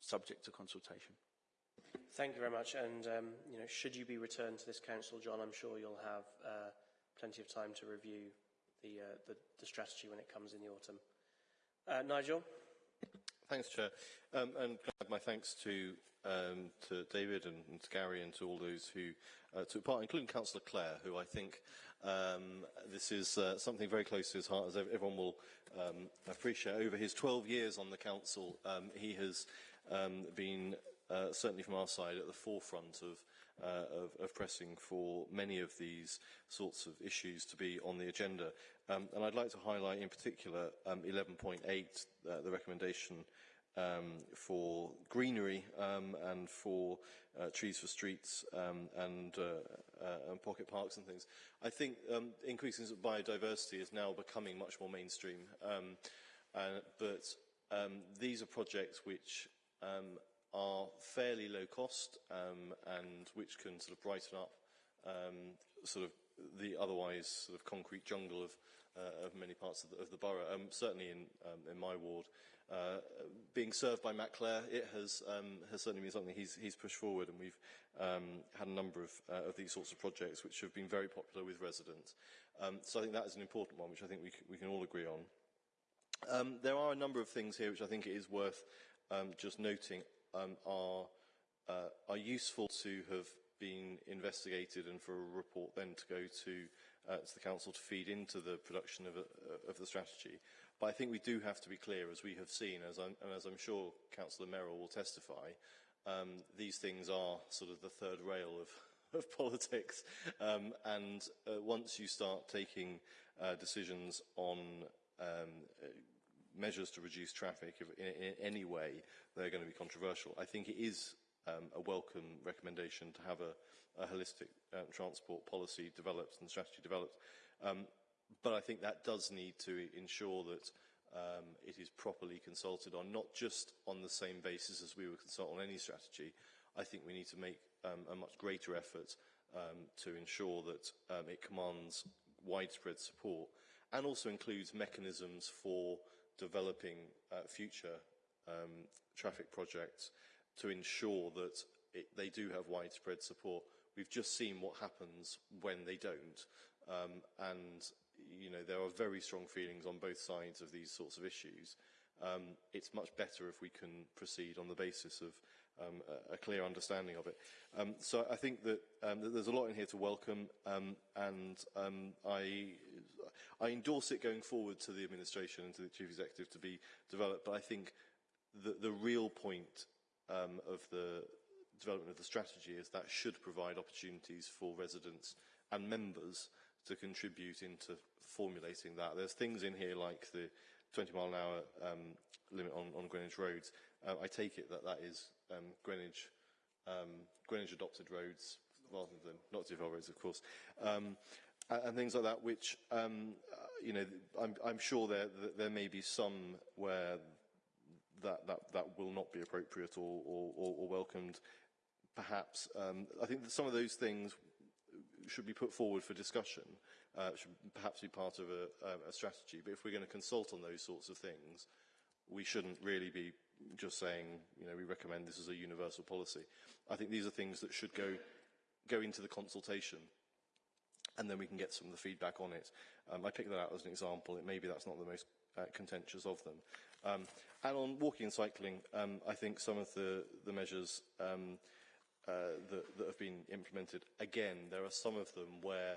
subject to consultation. Thank you very much. And, um, you know, should you be returned to this council, John, I'm sure you'll have uh, plenty of time to review the, uh, the, the strategy when it comes in the autumn. Uh, Nigel? Thanks, Chair. Um, and my thanks to, um, to David and, and to Gary and to all those who uh, took part, including Councillor Clare, who I think um, this is uh, something very close to his heart, as everyone will um, appreciate. Over his 12 years on the council, um, he has um, been, uh, certainly from our side, at the forefront of, uh, of, of pressing for many of these sorts of issues to be on the agenda. Um, and I'd like to highlight in particular um, 11.8, uh, the recommendation um, for greenery um, and for uh, trees for streets um, and, uh, uh, and pocket parks and things. I think um, increasing biodiversity is now becoming much more mainstream, um, uh, but these are projects which are fairly low cost um, and which can sort of brighten up um, sort of the otherwise sort of concrete jungle of, uh, of many parts of the, of the borough. Um, certainly in, um, in my ward, uh, being served by Matt Clare, it has, um, has certainly been something he's, he's pushed forward, and we've um, had a number of, uh, of these sorts of projects which have been very popular with residents. So I think that is an important one, which I think we, we can all agree on. There are a number of things here which I think it is worth um, just noting um, are, uh, are useful to have been investigated and for a report then to go to, uh, to the council to feed into the production of, a, of the strategy. But I think we do have to be clear, as we have seen, as I'm, and as I'm sure Councillor Merrill will testify, um, these things are sort of the third rail of, of politics. Um, and uh, once you start taking uh, decisions on um, uh, measures to reduce traffic in, in, any way, they're going to be controversial. I think it is um, a welcome recommendation to have a, a holistic um, transport policy developed and strategy developed. Um, but I think that does need to ensure that um, it is properly consulted on, not just on the same basis as we would consult on any strategy. I think we need to make um, a much greater effort um, to ensure that um, it commands widespread support and also includes mechanisms for developing uh, future um, traffic projects to ensure that it, they do have widespread support. We've just seen what happens when they don't. Um, and you know, there are very strong feelings on both sides of these sorts of issues. Um, it's much better if we can proceed on the basis of um, a, a clear understanding of it. Um, so I think that, um, that, there's a lot in here to welcome, um, and um, I, I endorse it going forward to the administration and to the chief executive to be developed. But I think the, the real point of the development of the strategy is that should provide opportunities for residents and members to contribute into formulating that. There's things in here like the 20 mile an hour um, limit on, on Greenwich roads. Uh, I take it that that is um, Greenwich, um, Greenwich adopted roads rather than not TfL roads, of course. And, things like that, which, um, uh, you know, I'm, I'm sure there, there may be some where that, that, that will not be appropriate or, or, or, welcomed, perhaps. Um, I think that some of those things should be put forward for discussion, uh, should perhaps be part of a, a strategy. But if we're going to consult on those sorts of things, we shouldn't really be just saying, you know, we recommend this as a universal policy. I think these are things that should go, go into the consultation and then we can get some of the feedback on it. Um, I picked that out as an example. It maybe that's not the most uh, contentious of them. Um, and on walking and cycling, um, I think some of the, the measures um, uh, that, that have been implemented, again, there are some of them where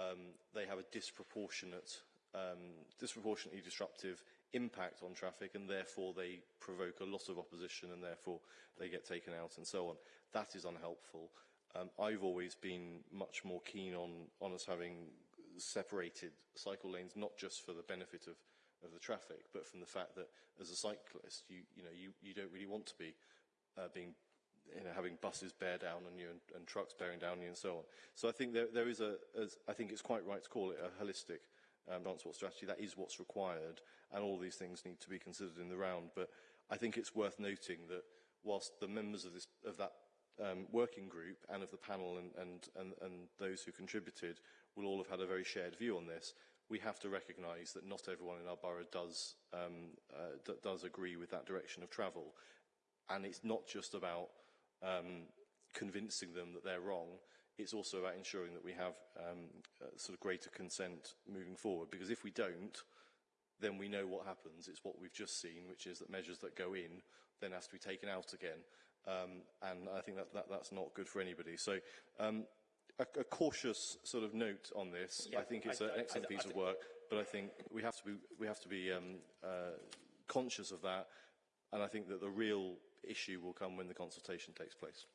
um, they have a disproportionate, um, disproportionately disruptive impact on traffic and therefore they provoke a lot of opposition and therefore they get taken out and so on. That is unhelpful. Um, I've always been much more keen on, on us having separated cycle lanes, not just for the benefit of, of the traffic, but from the fact that as a cyclist, you, you, know, you, you don't really want to be uh, being you know, having buses bear down on you and, and trucks bearing down on you and so on. So I think there, there is a, as, I think it's quite right to call it a holistic um, transport strategy. That is what's required, and all these things need to be considered in the round. But I think it's worth noting that whilst the members of, this, of that um, working group and of the panel and, and, and, and those who contributed will all have had a very shared view on this, we have to recognise that not everyone in our borough does, um, uh, does agree with that direction of travel. And it's not just about um, convincing them that they're wrong. It's also about ensuring that we have um, sort of greater consent moving forward. Because if we don't, then we know what happens. It's what we've just seen, which is that measures that go in then have to be taken out again. Um, and I think that, that that's not good for anybody. So um, a, a cautious sort of note on this. Yeah, I think it's I, an excellent I, I, piece of work, but I think we have to be, we have to be um, uh, conscious of that. And I think that the real issue will come when the consultation takes place.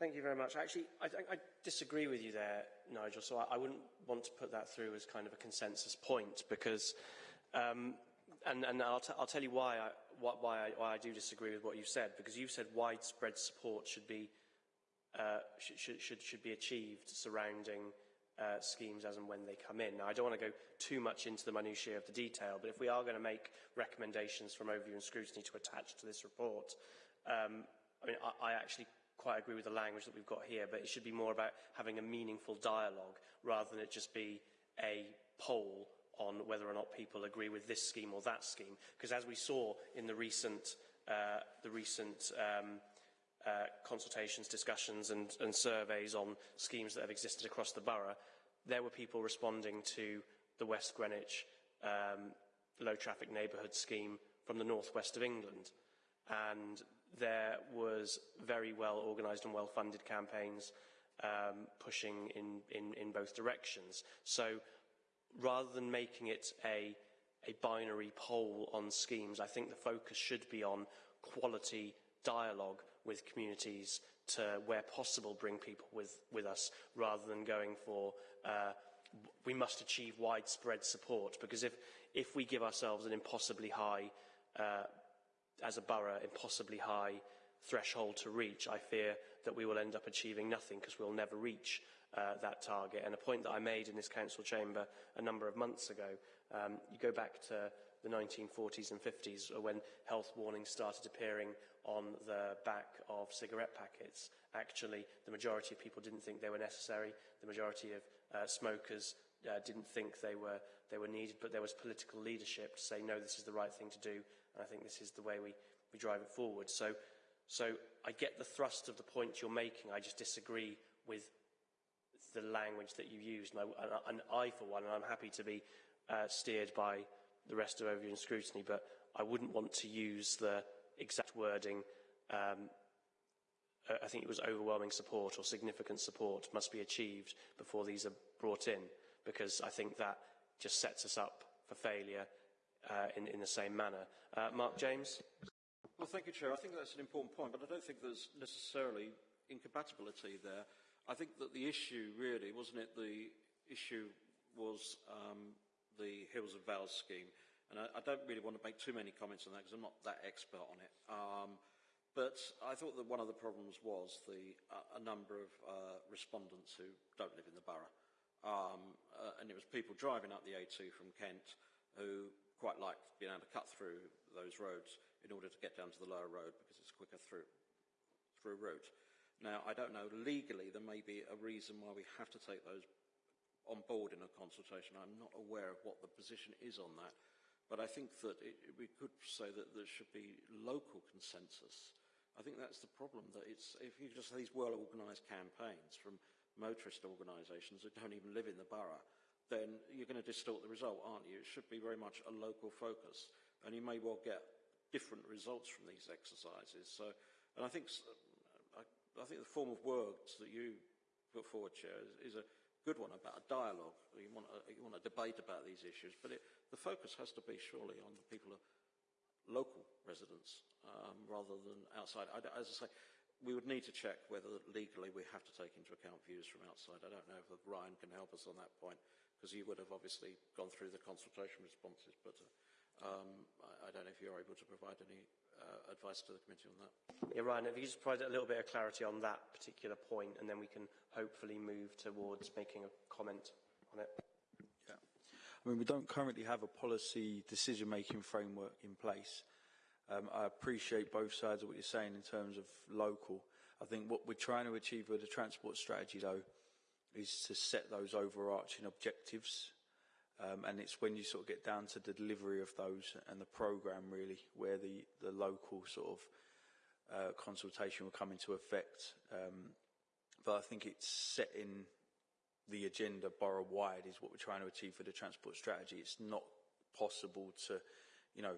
Thank you very much. Actually, I, I disagree with you there, Nigel, so I, I, wouldn't want to put that through as kind of a consensus point because, um, and, and I'll, will tell you why I, why, I, why I do disagree with what you've said, because you've said widespread support should be, uh, should, should, should be achieved surrounding uh, schemes as and when they come in. Now, I don't want to go too much into the minutiae of the detail, but if we are going to make recommendations from overview and scrutiny to attach to this report, um, I mean, I, I actually quite agree with the language that we've got here, but it should be more about having a meaningful dialogue rather than it just be a poll on whether or not people agree with this scheme or that scheme. Because as we saw in the recent, uh, the recent um, uh, consultations, discussions and, and surveys on schemes that have existed across the borough, there were people responding to the West Greenwich um, low traffic neighbourhood scheme from the northwest of England. And there was very well organised and well funded campaigns um, pushing in, in, in both directions. So rather than making it a, a binary poll on schemes, I think the focus should be on quality dialogue with communities to, where possible, bring people with, with us rather than going for uh, we must achieve widespread support. Because if, if we give ourselves an impossibly high, uh, as a borough, impossibly high threshold to reach, I fear that we will end up achieving nothing because we'll never reach uh, that target. And a point that I made in this council chamber a number of months ago, um, you go back to the 1940s and 50s when health warnings started appearing on the back of cigarette packets. Actually, the majority of people didn't think they were necessary. The majority of uh, smokers uh, didn't think they were, they were needed, but there was political leadership to say, no, this is the right thing to do, and I think this is the way we, we drive it forward. So, so I get the thrust of the point you're making. I just disagree with language that you used, and I, and I for one, and I'm happy to be uh, steered by the rest of overview and scrutiny, but I wouldn't want to use the exact wording um, I think it was overwhelming support or significant support must be achieved before these are brought in, because I think that just sets us up for failure uh, in, in the same manner. Uh, Mark James? Well, thank you, Chair. I think that's an important point, but I don't think there's necessarily incompatibility there. I think that the issue really, wasn't it, the issue was um, the Hills of Vows scheme. And I, I, don't really want to make too many comments on that because I'm not that expert on it. Um, but I thought that one of the problems was the, uh, a number of uh, respondents who don't live in the borough. Um, uh, and it was people driving up the A2 from Kent who quite liked being able to cut through those roads in order to get down to the lower road because it's a quicker through, through route. Now, I don't know, legally there may be a reason why we have to take those on board in a consultation. I'm not aware of what the position is on that. But I think that it, we could say that there should be local consensus I think that's the problem, that if you just have these well-organised campaigns from motorist organisations that don't even live in the borough, then you're going to distort the result, aren't you? It should be very much a local focus, and you may well get different results from these exercises. So, and I think, I, think the form of words that you put forward, Chair, is, is a good one about a dialogue. You want a, you want a debate about these issues, but it, the focus has to be surely on the people, of local residents, um, rather than outside. I, as I say, we would need to check whether legally we have to take into account views from outside. I don't know if Ryan can help us on that point, because you would have obviously gone through the consultation responses, but uh, um, I, I, don't know if you're able to provide any uh, advice to the committee on that. Yeah, Ryan, if you just provide a little bit of clarity on that particular point, and then we can hopefully move towards making a comment on it. Yeah. I mean, we don't currently have a policy decision-making framework in place. Um, I appreciate both sides of what you're saying in terms of local. I think what we're trying to achieve with the transport strategy, though, is to set those overarching objectives. Um, and it's when you sort of get down to the delivery of those and the programme, really, where the, the local sort of uh, consultation will come into effect. Um, but I think it's setting the agenda borough-wide is what we're trying to achieve for the transport strategy. It's not possible to, you know,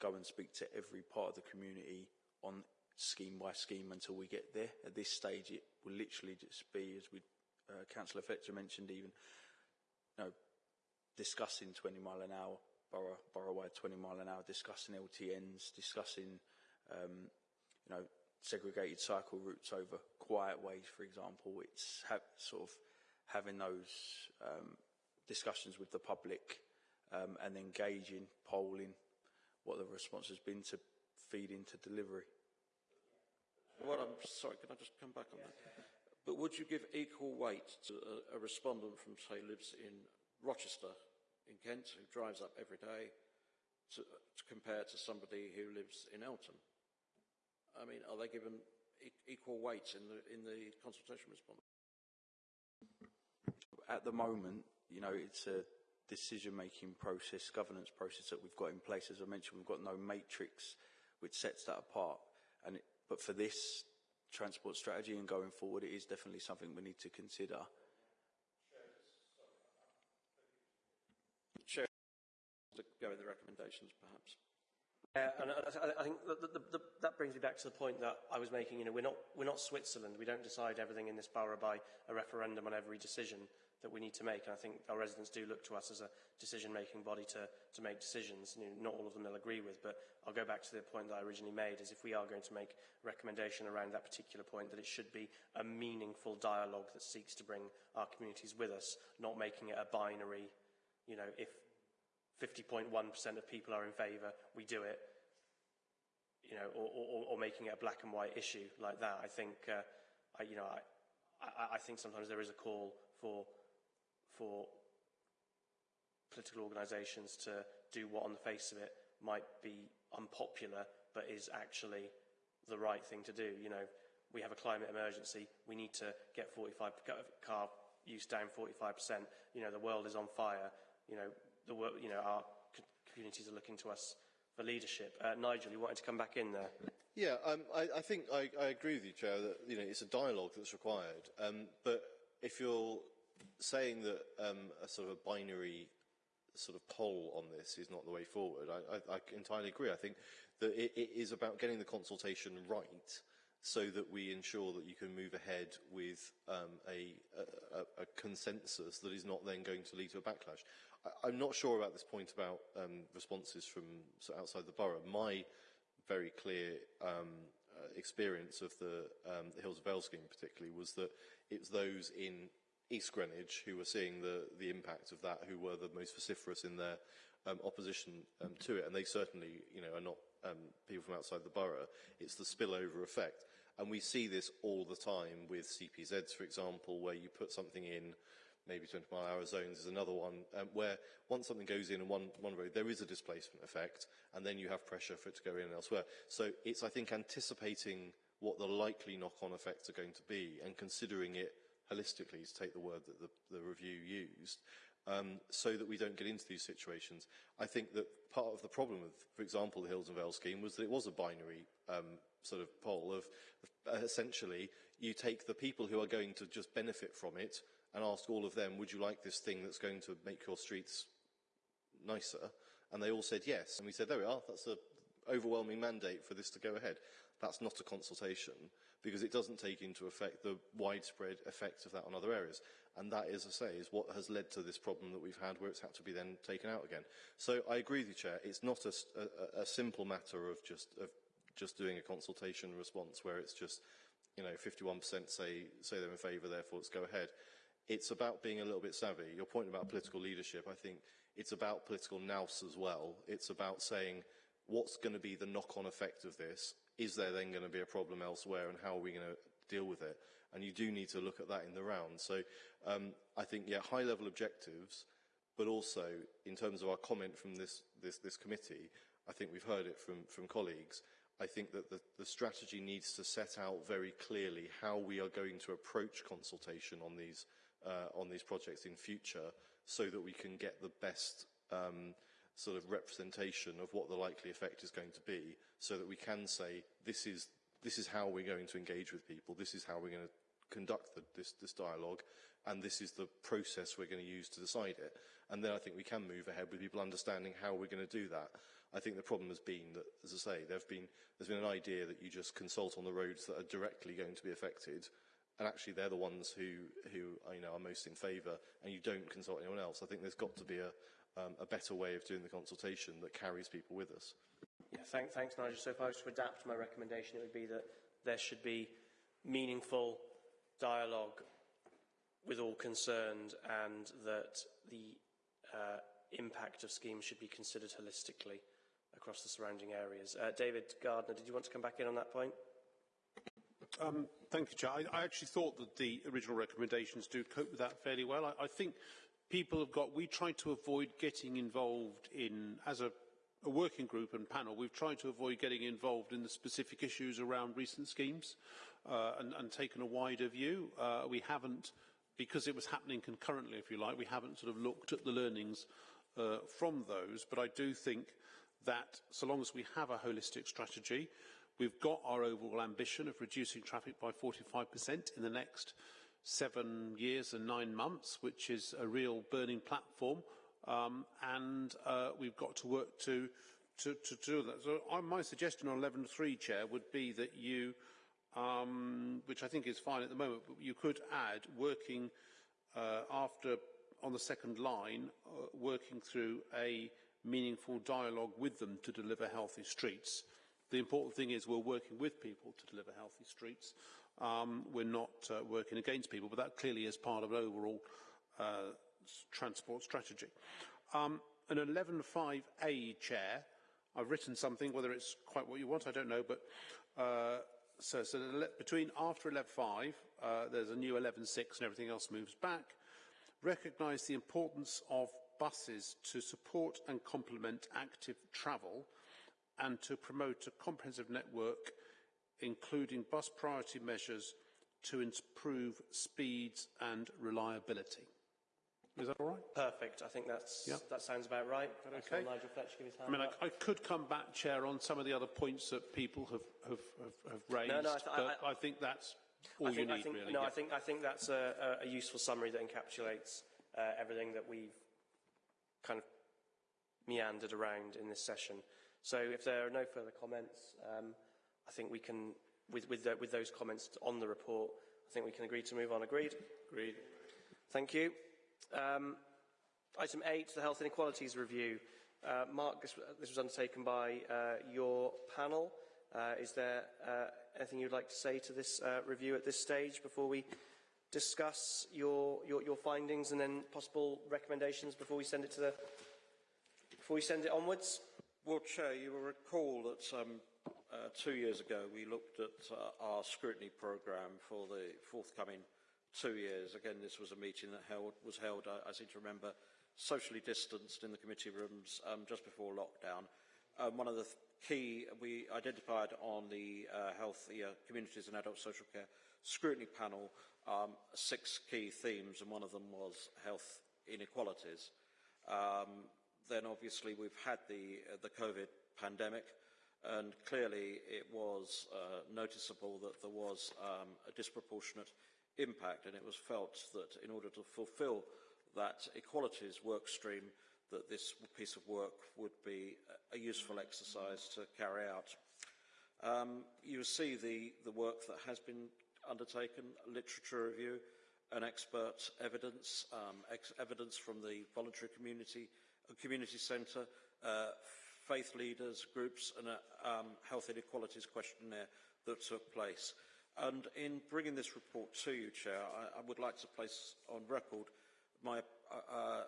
go and speak to every part of the community on scheme by scheme until we get there. At this stage, it will literally just be, as we, uh, Councillor Fletcher mentioned, even, you know, discussing 20 mile an hour, borough, borough-wide 20 mile an hour, discussing LTNs, discussing, um, you know, segregated cycle routes over quiet ways, for example. It's sort of having those um, discussions with the public um, and engaging, polling, what the response has been to feed into delivery. What I'm sorry, can I just come back on that? But would you give equal weight to a, a respondent from, say, lives in Rochester, in Kent, who drives up every day, to, to compare to somebody who lives in Eltham? I mean, are they given e- equal weight in the, in the consultation response? At the moment, you know, it's a decision-making process, governance process that we've got in place. As I mentioned, we've got no matrix which sets that apart. And it, but for this transport strategy and going forward, it is definitely something we need to consider. Chair, to go with the recommendations, perhaps. Yeah, and I, I think that, that, that, that brings me back to the point that I was making. You know, we're not, we're not Switzerland. We don't decide everything in this borough by a referendum on every decision that we need to make. And I think our residents do look to us as a decision-making body to, to make decisions. You know, not all of them they'll agree with, but I'll go back to the point that I originally made, is if we are going to make a recommendation around that particular point, that it should be a meaningful dialogue that seeks to bring our communities with us, not making it a binary, you know, if 50.1% of people are in favour, we do it, you know, or, or, or making it a black and white issue like that. I think, uh, I, you know, I, I, I think sometimes there is a call for, for political organisations to do what on the face of it might be unpopular, but is actually the right thing to do. You know, we have a climate emergency. We need to get 45 car use down 45%. You know, the world is on fire. You know, the work, you know, our communities are looking to us for leadership. Uh, Nigel, you wanted to come back in there. Yeah, um, I, I think I, I agree with you, Chair, that you know, it's a dialogue that's required. Um, but if you're saying that um, a sort of a binary sort of poll on this is not the way forward, I, I, entirely agree. I think that it, it is about getting the consultation right so that we ensure that you can move ahead with um, a, a, a consensus that is not then going to lead to a backlash. I, I'm not sure about this point about um, responses from outside the borough. My very clear um, uh, experience of the, um, the Hills of Vale scheme particularly was that it was those in East Greenwich who were seeing the, the impact of that, who were the most vociferous in their um, opposition um, to it, and they certainly, you know, are not um, people from outside the borough. It's the spillover effect, and we see this all the time with CPZs, for example, where you put something in, maybe 20 mile hour zones is another one, um, where once something goes in one, one road, there is a displacement effect, and then you have pressure for it to go in elsewhere. So it's, I think, anticipating what the likely knock-on effects are going to be and considering it holistically, to take the word that the, the review used, um, so that we don't get into these situations. I think that part of the problem with, for example, the Hills and Vale scheme was that it was a binary um, sort of poll of, uh, essentially, you take the people who are going to just benefit from it and ask all of them, would you like this thing that's going to make your streets nicer? And they all said yes. And we said, there we are, that's the overwhelming mandate for this to go ahead. That's not a consultation because it doesn't take into effect the widespread effects of that on other areas. And that, as I say, is what has led to this problem that we've had where it's had to be then taken out again. So I agree with you, Chair. It's not a, a, a simple matter of just, of just doing a consultation response where it's just, you know, 51% say, say they're in favour, therefore let's go ahead. It's about being a little bit savvy. Your point about political leadership, I think it's about political nous as well. It's about saying, what's going to be the knock-on effect of this? Is there then going to be a problem elsewhere and how are we going to deal with it? And you do need to look at that in the round. So um, I think, yeah, high-level objectives, but also in terms of our comment from this, this, this committee, I think we've heard it from, from colleagues, I think that the, the strategy needs to set out very clearly how we are going to approach consultation on these, uh, on these projects in future so that we can get the best um, sort of representation of what the likely effect is going to be so that we can say this is this is how we're going to engage with people this is how we're going to conduct the, this, this dialogue and this is the process we're going to use to decide it. And then I think we can move ahead with people understanding how we're going to do that. I think the problem has been that as I say there've been there's been an idea that you just consult on the roads that are directly going to be affected and actually they're the ones who who you know are most in favour and you don't consult anyone else I think there's got to be a um, a better way of doing the consultation that carries people with us. Yeah, thank, thanks, Nigel. So if I was to adapt my recommendation, it would be that there should be meaningful dialogue with all concerned and that the uh, impact of schemes should be considered holistically across the surrounding areas. Uh, David Gardner, did you want to come back in on that point? Um, thank you, Chair. I, I, actually thought that the original recommendations do cope with that fairly well. I, I think people have got, we try to avoid getting involved in, as a, a working group and panel, we've tried to avoid getting involved in the specific issues around recent schemes uh, and, and taken a wider view. Uh, we haven't, because it was happening concurrently, if you like, we haven't sort of looked at the learnings uh, from those. But I do think that so long as we have a holistic strategy, we've got our overall ambition of reducing traffic by 45% in the next seven years and nine months, which is a real burning platform um, and uh, we've got to work to, to, to do that. So uh, my suggestion on 11.3, Chair, would be that you, um, which I think is fine at the moment, but you could add working uh, after, on the second line, uh, working through a meaningful dialogue with them to deliver healthy streets. The important thing is we're working with people to deliver healthy streets. Um, we're not uh, working against people, but that clearly is part of an overall uh, transport strategy. Um, an 11.5a chair, I've written something, whether it's quite what you want, I don't know, but uh, so, so between after 11.5, uh, there's a new 11.6 and everything else moves back. Recognise the importance of buses to support and complement active travel and to promote a comprehensive network including bus priority measures to improve speeds and reliability. Is that all right? Perfect. I think that's, yeah. that sounds about right. Okay. Nigel Fletcher give his hand I mean, I, I, could come back, Chair, on some of the other points that people have, have, have, have raised, no, no, I th but I, I, think that's all think, you need, think, really. No, yeah. I, think, I think that's a, a useful summary that encapsulates uh, everything that we've kind of meandered around in this session. So if there are no further comments, um, I think we can, with, with, the, with those comments on the report, I think we can agree to move on. Agreed? Agreed. Thank you. Um, item 8, the Health Inequalities Review. Uh, Mark, this, this, was undertaken by uh, your panel. Uh, is there uh, anything you'd like to say to this uh, review at this stage before we discuss your, your, your, findings and then possible recommendations before we send it to the before we send it onwards? Well, Chair, you will recall that um, uh, two years ago we looked at our scrutiny programme for the forthcoming two years. Again, this was a meeting that held, was held, I, I seem to remember, socially distanced in the committee rooms um, just before lockdown. Um, one of the th key we identified on the uh, health uh, communities and adult social care scrutiny panel um, six key themes, and one of them was health inequalities. Um, then obviously we've had the, uh, the COVID pandemic, and clearly it was uh, noticeable that there was um, a disproportionate impact, and it was felt that in order to fulfil that equalities work stream, that this piece of work would be a useful exercise to carry out. Um, you see the, the work that has been undertaken, literature review, and expert evidence, um, ex evidence from the voluntary community, community centre, uh, faith leaders, groups, and a um, health inequalities questionnaire that took place. And in bringing this report to you, Chair, I, I would like to place on record my uh, uh,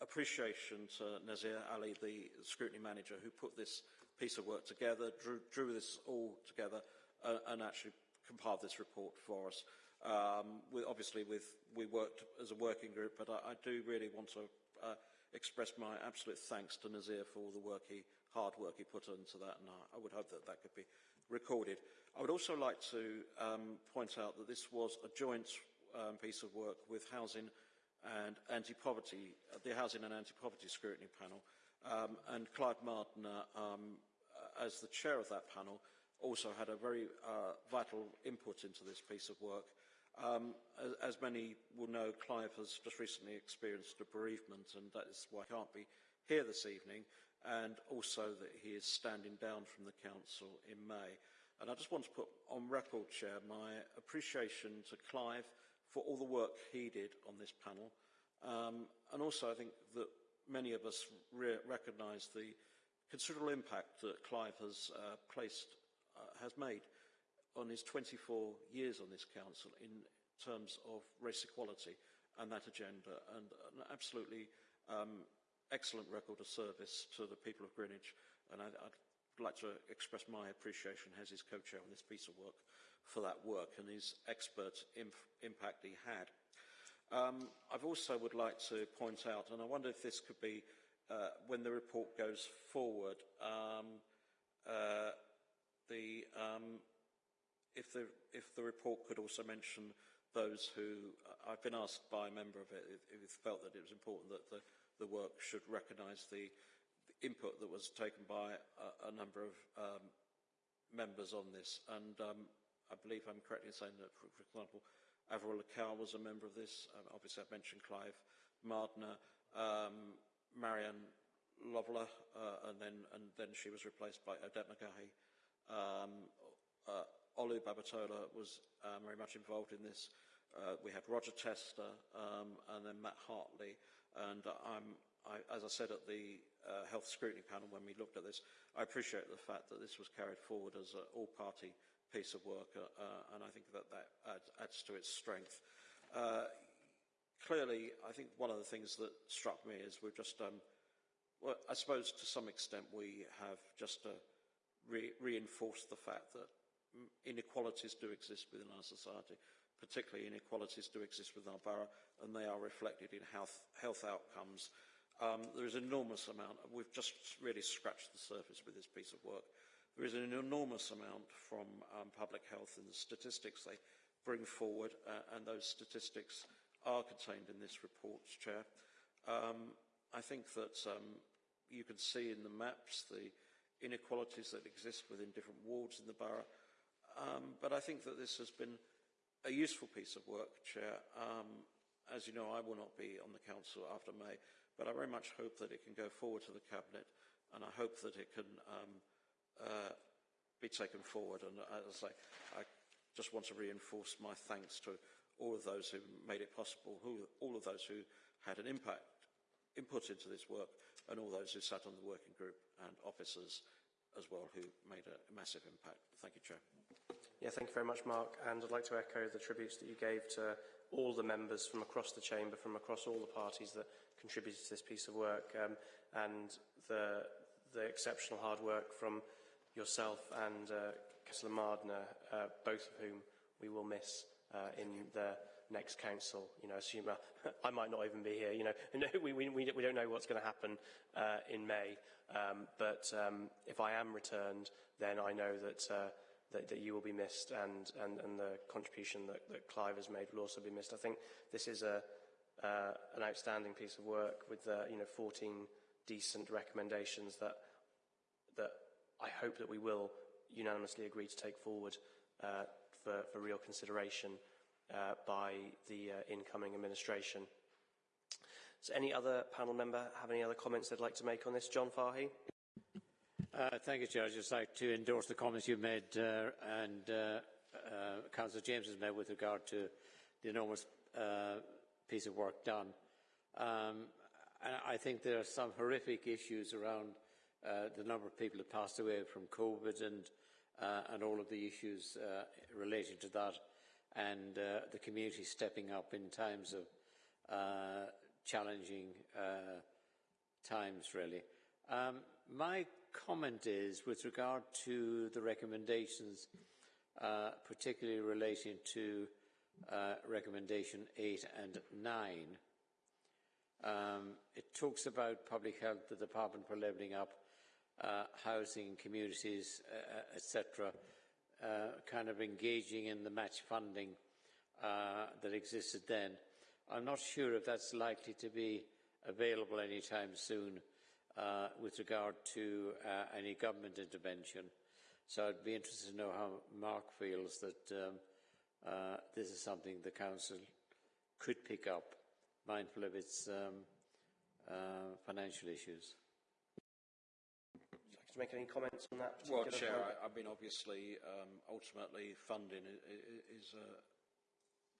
appreciation to Nazir Ali, the scrutiny manager, who put this piece of work together, drew, drew this all together, uh, and actually compiled this report for us. Um, we, obviously, with, we worked as a working group, but I, I do really want to uh, express my absolute thanks to Nazir for all the work he, hard work he put into that, and I, I would hope that that could be recorded. I would also like to um, point out that this was a joint um, piece of work with Housing and Anti-Poverty, uh, the Housing and Anti-Poverty Scrutiny Panel, um, and Clive Mardner, um, as the chair of that panel, also had a very uh, vital input into this piece of work. Um, as, as, many will know, Clive has just recently experienced a bereavement, and that is why he can't be here this evening, and also that he is standing down from the council in May. And I just want to put on record, Chair, my appreciation to Clive for all the work he did on this panel. Um, and also, I think that many of us re recognise the considerable impact that Clive has uh, placed, uh, has made on his 24 years on this council in terms of race equality and that agenda, and an absolutely um, excellent record of service to the people of Greenwich. And I, I'd I'd like to express my appreciation as his co-chair on this piece of work for that work and his expert impact he had. Um, I've also would like to point out, and I wonder if this could be uh, when the report goes forward, um, uh, the, um, if, the, if the report could also mention those who, I've been asked by a member of it if, it felt that it was important that the, the work should recognise the, the input that was taken by a, a number of um, members on this. And um, I believe I'm correct in saying that, for, for example, Averil Lekau was a member of this. Um, obviously, I've mentioned Clive Mardner, um, Mariam Lolavar, uh, and then and then she was replaced by Odette McGahey. Um, uh, Olu Babatola was uh, very much involved in this. Uh, we had Roger Tester um, and then Matt Hartley. And I, as I said at the uh, health scrutiny panel when we looked at this, I appreciate the fact that this was carried forward as an all-party piece of work, uh, uh, and I think that that adds, adds to its strength. Uh, clearly, I think one of the things that struck me is we've just, um, well, I suppose to some extent we have just uh, re reinforced the fact that inequalities do exist within our society, particularly inequalities do exist within our borough, and they are reflected in health, health outcomes. Um, there is an enormous amount, we've just really scratched the surface with this piece of work. There is an enormous amount from um, public health and the statistics they bring forward, uh, and those statistics are contained in this report, Chair. Um, I think that um, you can see in the maps the inequalities that exist within different wards in the borough, um, but I think that this has been a useful piece of work, Chair. Um, as you know, I will not be on the Council after May, but I very much hope that it can go forward to the Cabinet, and I hope that it can um, uh, be taken forward. And as I I just want to reinforce my thanks to all of those who made it possible, who, all of those who had an impact, input into this work, and all those who sat on the working group and officers as well who made a massive impact. Thank you, Chair. Yeah, thank you very much, Mark. And I'd like to echo the tributes that you gave to all the members from across the chamber, from across all the parties that contributed to this piece of work, um, and the, the exceptional hard work from yourself and uh, Councillor Mardner, uh, both of whom we will miss uh, in the next council. You know, assume uh, I might not even be here. You know, we, we, we don't know what's going to happen uh, in May. Um, but um, if I am returned, then I know that, uh, that, that you will be missed and, and, and the contribution that, that Clive has made will also be missed. I think this is a, uh, an outstanding piece of work with, uh, you know, 14 decent recommendations that, that I hope that we will unanimously agree to take forward uh, for, for real consideration uh, by the uh, incoming administration. Does any other panel member have any other comments they'd like to make on this? John Fahy. Uh, thank you, Chair. I'd just like to endorse the comments you've made uh, and uh, uh, Councillor James has made with regard to the enormous uh, piece of work done. Um, and I think there are some horrific issues around uh, the number of people who passed away from COVID and, uh, and all of the issues uh, relating to that and uh, the community stepping up in times of uh, challenging uh, times, really. Um, my comment is with regard to the recommendations, uh, particularly relating to uh, recommendation 8 and 9. Um, it talks about public health, the Department for Levelling Up, uh, housing, communities, uh, etc., uh, kind of engaging in the match funding uh, that existed then. I'm not sure if that's likely to be available anytime soon uh, with regard to uh, any government intervention. So I'd be interested to know how Mark feels that um, uh, this is something the Council could pick up, mindful of its um, uh, financial issues. Would you like to make any comments on that? Well, Chair, I, I mean, obviously, um, ultimately, funding is, is a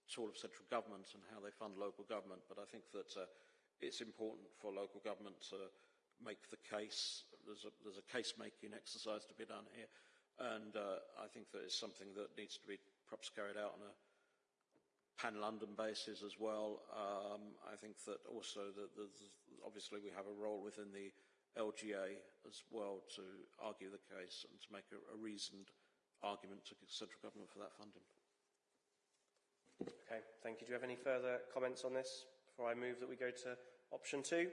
tool of central government and how they fund local government, but I think that uh, it's important for local government to make the case. There's a, there's a case-making exercise to be done here, and uh, I think that it's something that needs to be perhaps carried out on a pan-London basis as well. Um, I think that also that obviously we have a role within the LGA as well to argue the case and to make a, a reasoned argument to central government for that funding. Okay, thank you. Do you have any further comments on this before I move that we go to option two?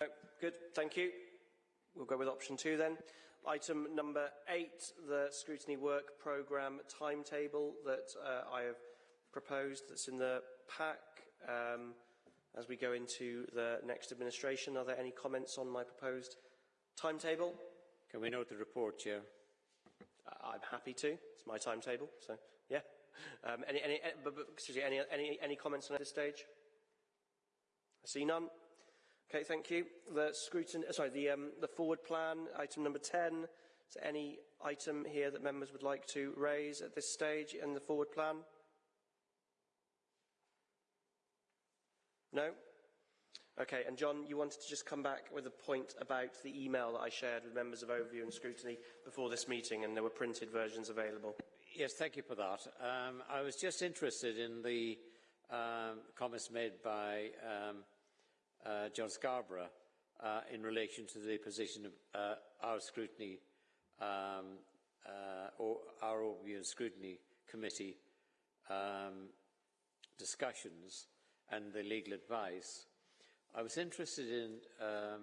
No, good, thank you. We'll go with option two then. Item number eight, the scrutiny work programme timetable that uh, I have proposed that's in the pack. Um, as we go into the next administration, are there any comments on my proposed timetable? Can we note the report, Chair? Uh, I'm happy to. It's my timetable, so yeah. Um, any, any, any, but, but, excuse me, any, any, any comments on this stage? I see none. Okay, thank you. The scrutin, uh, sorry, the, um, the forward plan, item number 10. Is there any item here that members would like to raise at this stage in the forward plan? No? Okay, and John, you wanted to just come back with a point about the email that I shared with members of Overview and Scrutiny before this meeting, and there were printed versions available. Yes, thank you for that. Um, I was just interested in the um, comments made by um, uh, John Scarborough uh, in relation to the position of uh, our scrutiny um, uh, or our and scrutiny committee um, discussions and the legal advice. I was interested in um,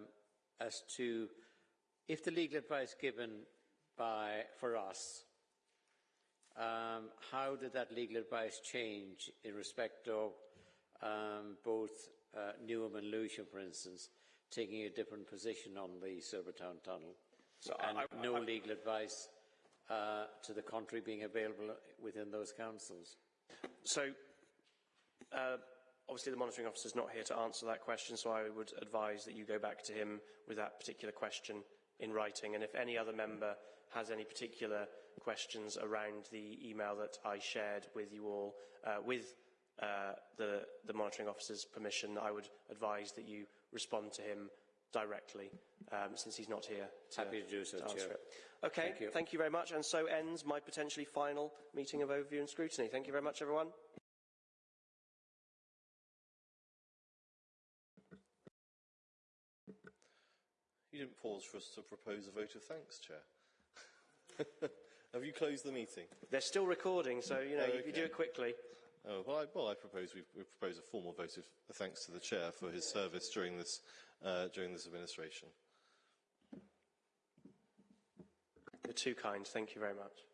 as to if the legal advice given by for us, um, how did that legal advice change in respect of um, both uh, Newham and Lewisham, for instance, taking a different position on the Silvertown Tunnel, So and I- I- no I- legal advice uh, to the contrary being available within those councils? So, uh, obviously the monitoring officer is not here to answer that question, so I would advise that you go back to him with that particular question in writing. And if any other member has any particular questions around the email that I shared with you all, uh, with uh, the, the monitoring officer's permission, I would advise that you respond to him directly, um, since he's not here to, Happy to do so, answer Chair. it. Okay, Thank you. thank you very much. And so ends my potentially final meeting of overview and scrutiny. Thank you very much, everyone. You didn't pause for us to propose a vote of thanks, Chair. Have you closed the meeting? They're still recording, so you know Oh, if you do it quickly. Oh, well, I, well, I propose we, we propose a formal vote of thanks to the chair for his service during this uh, during this administration. You're too kind. Thank you very much.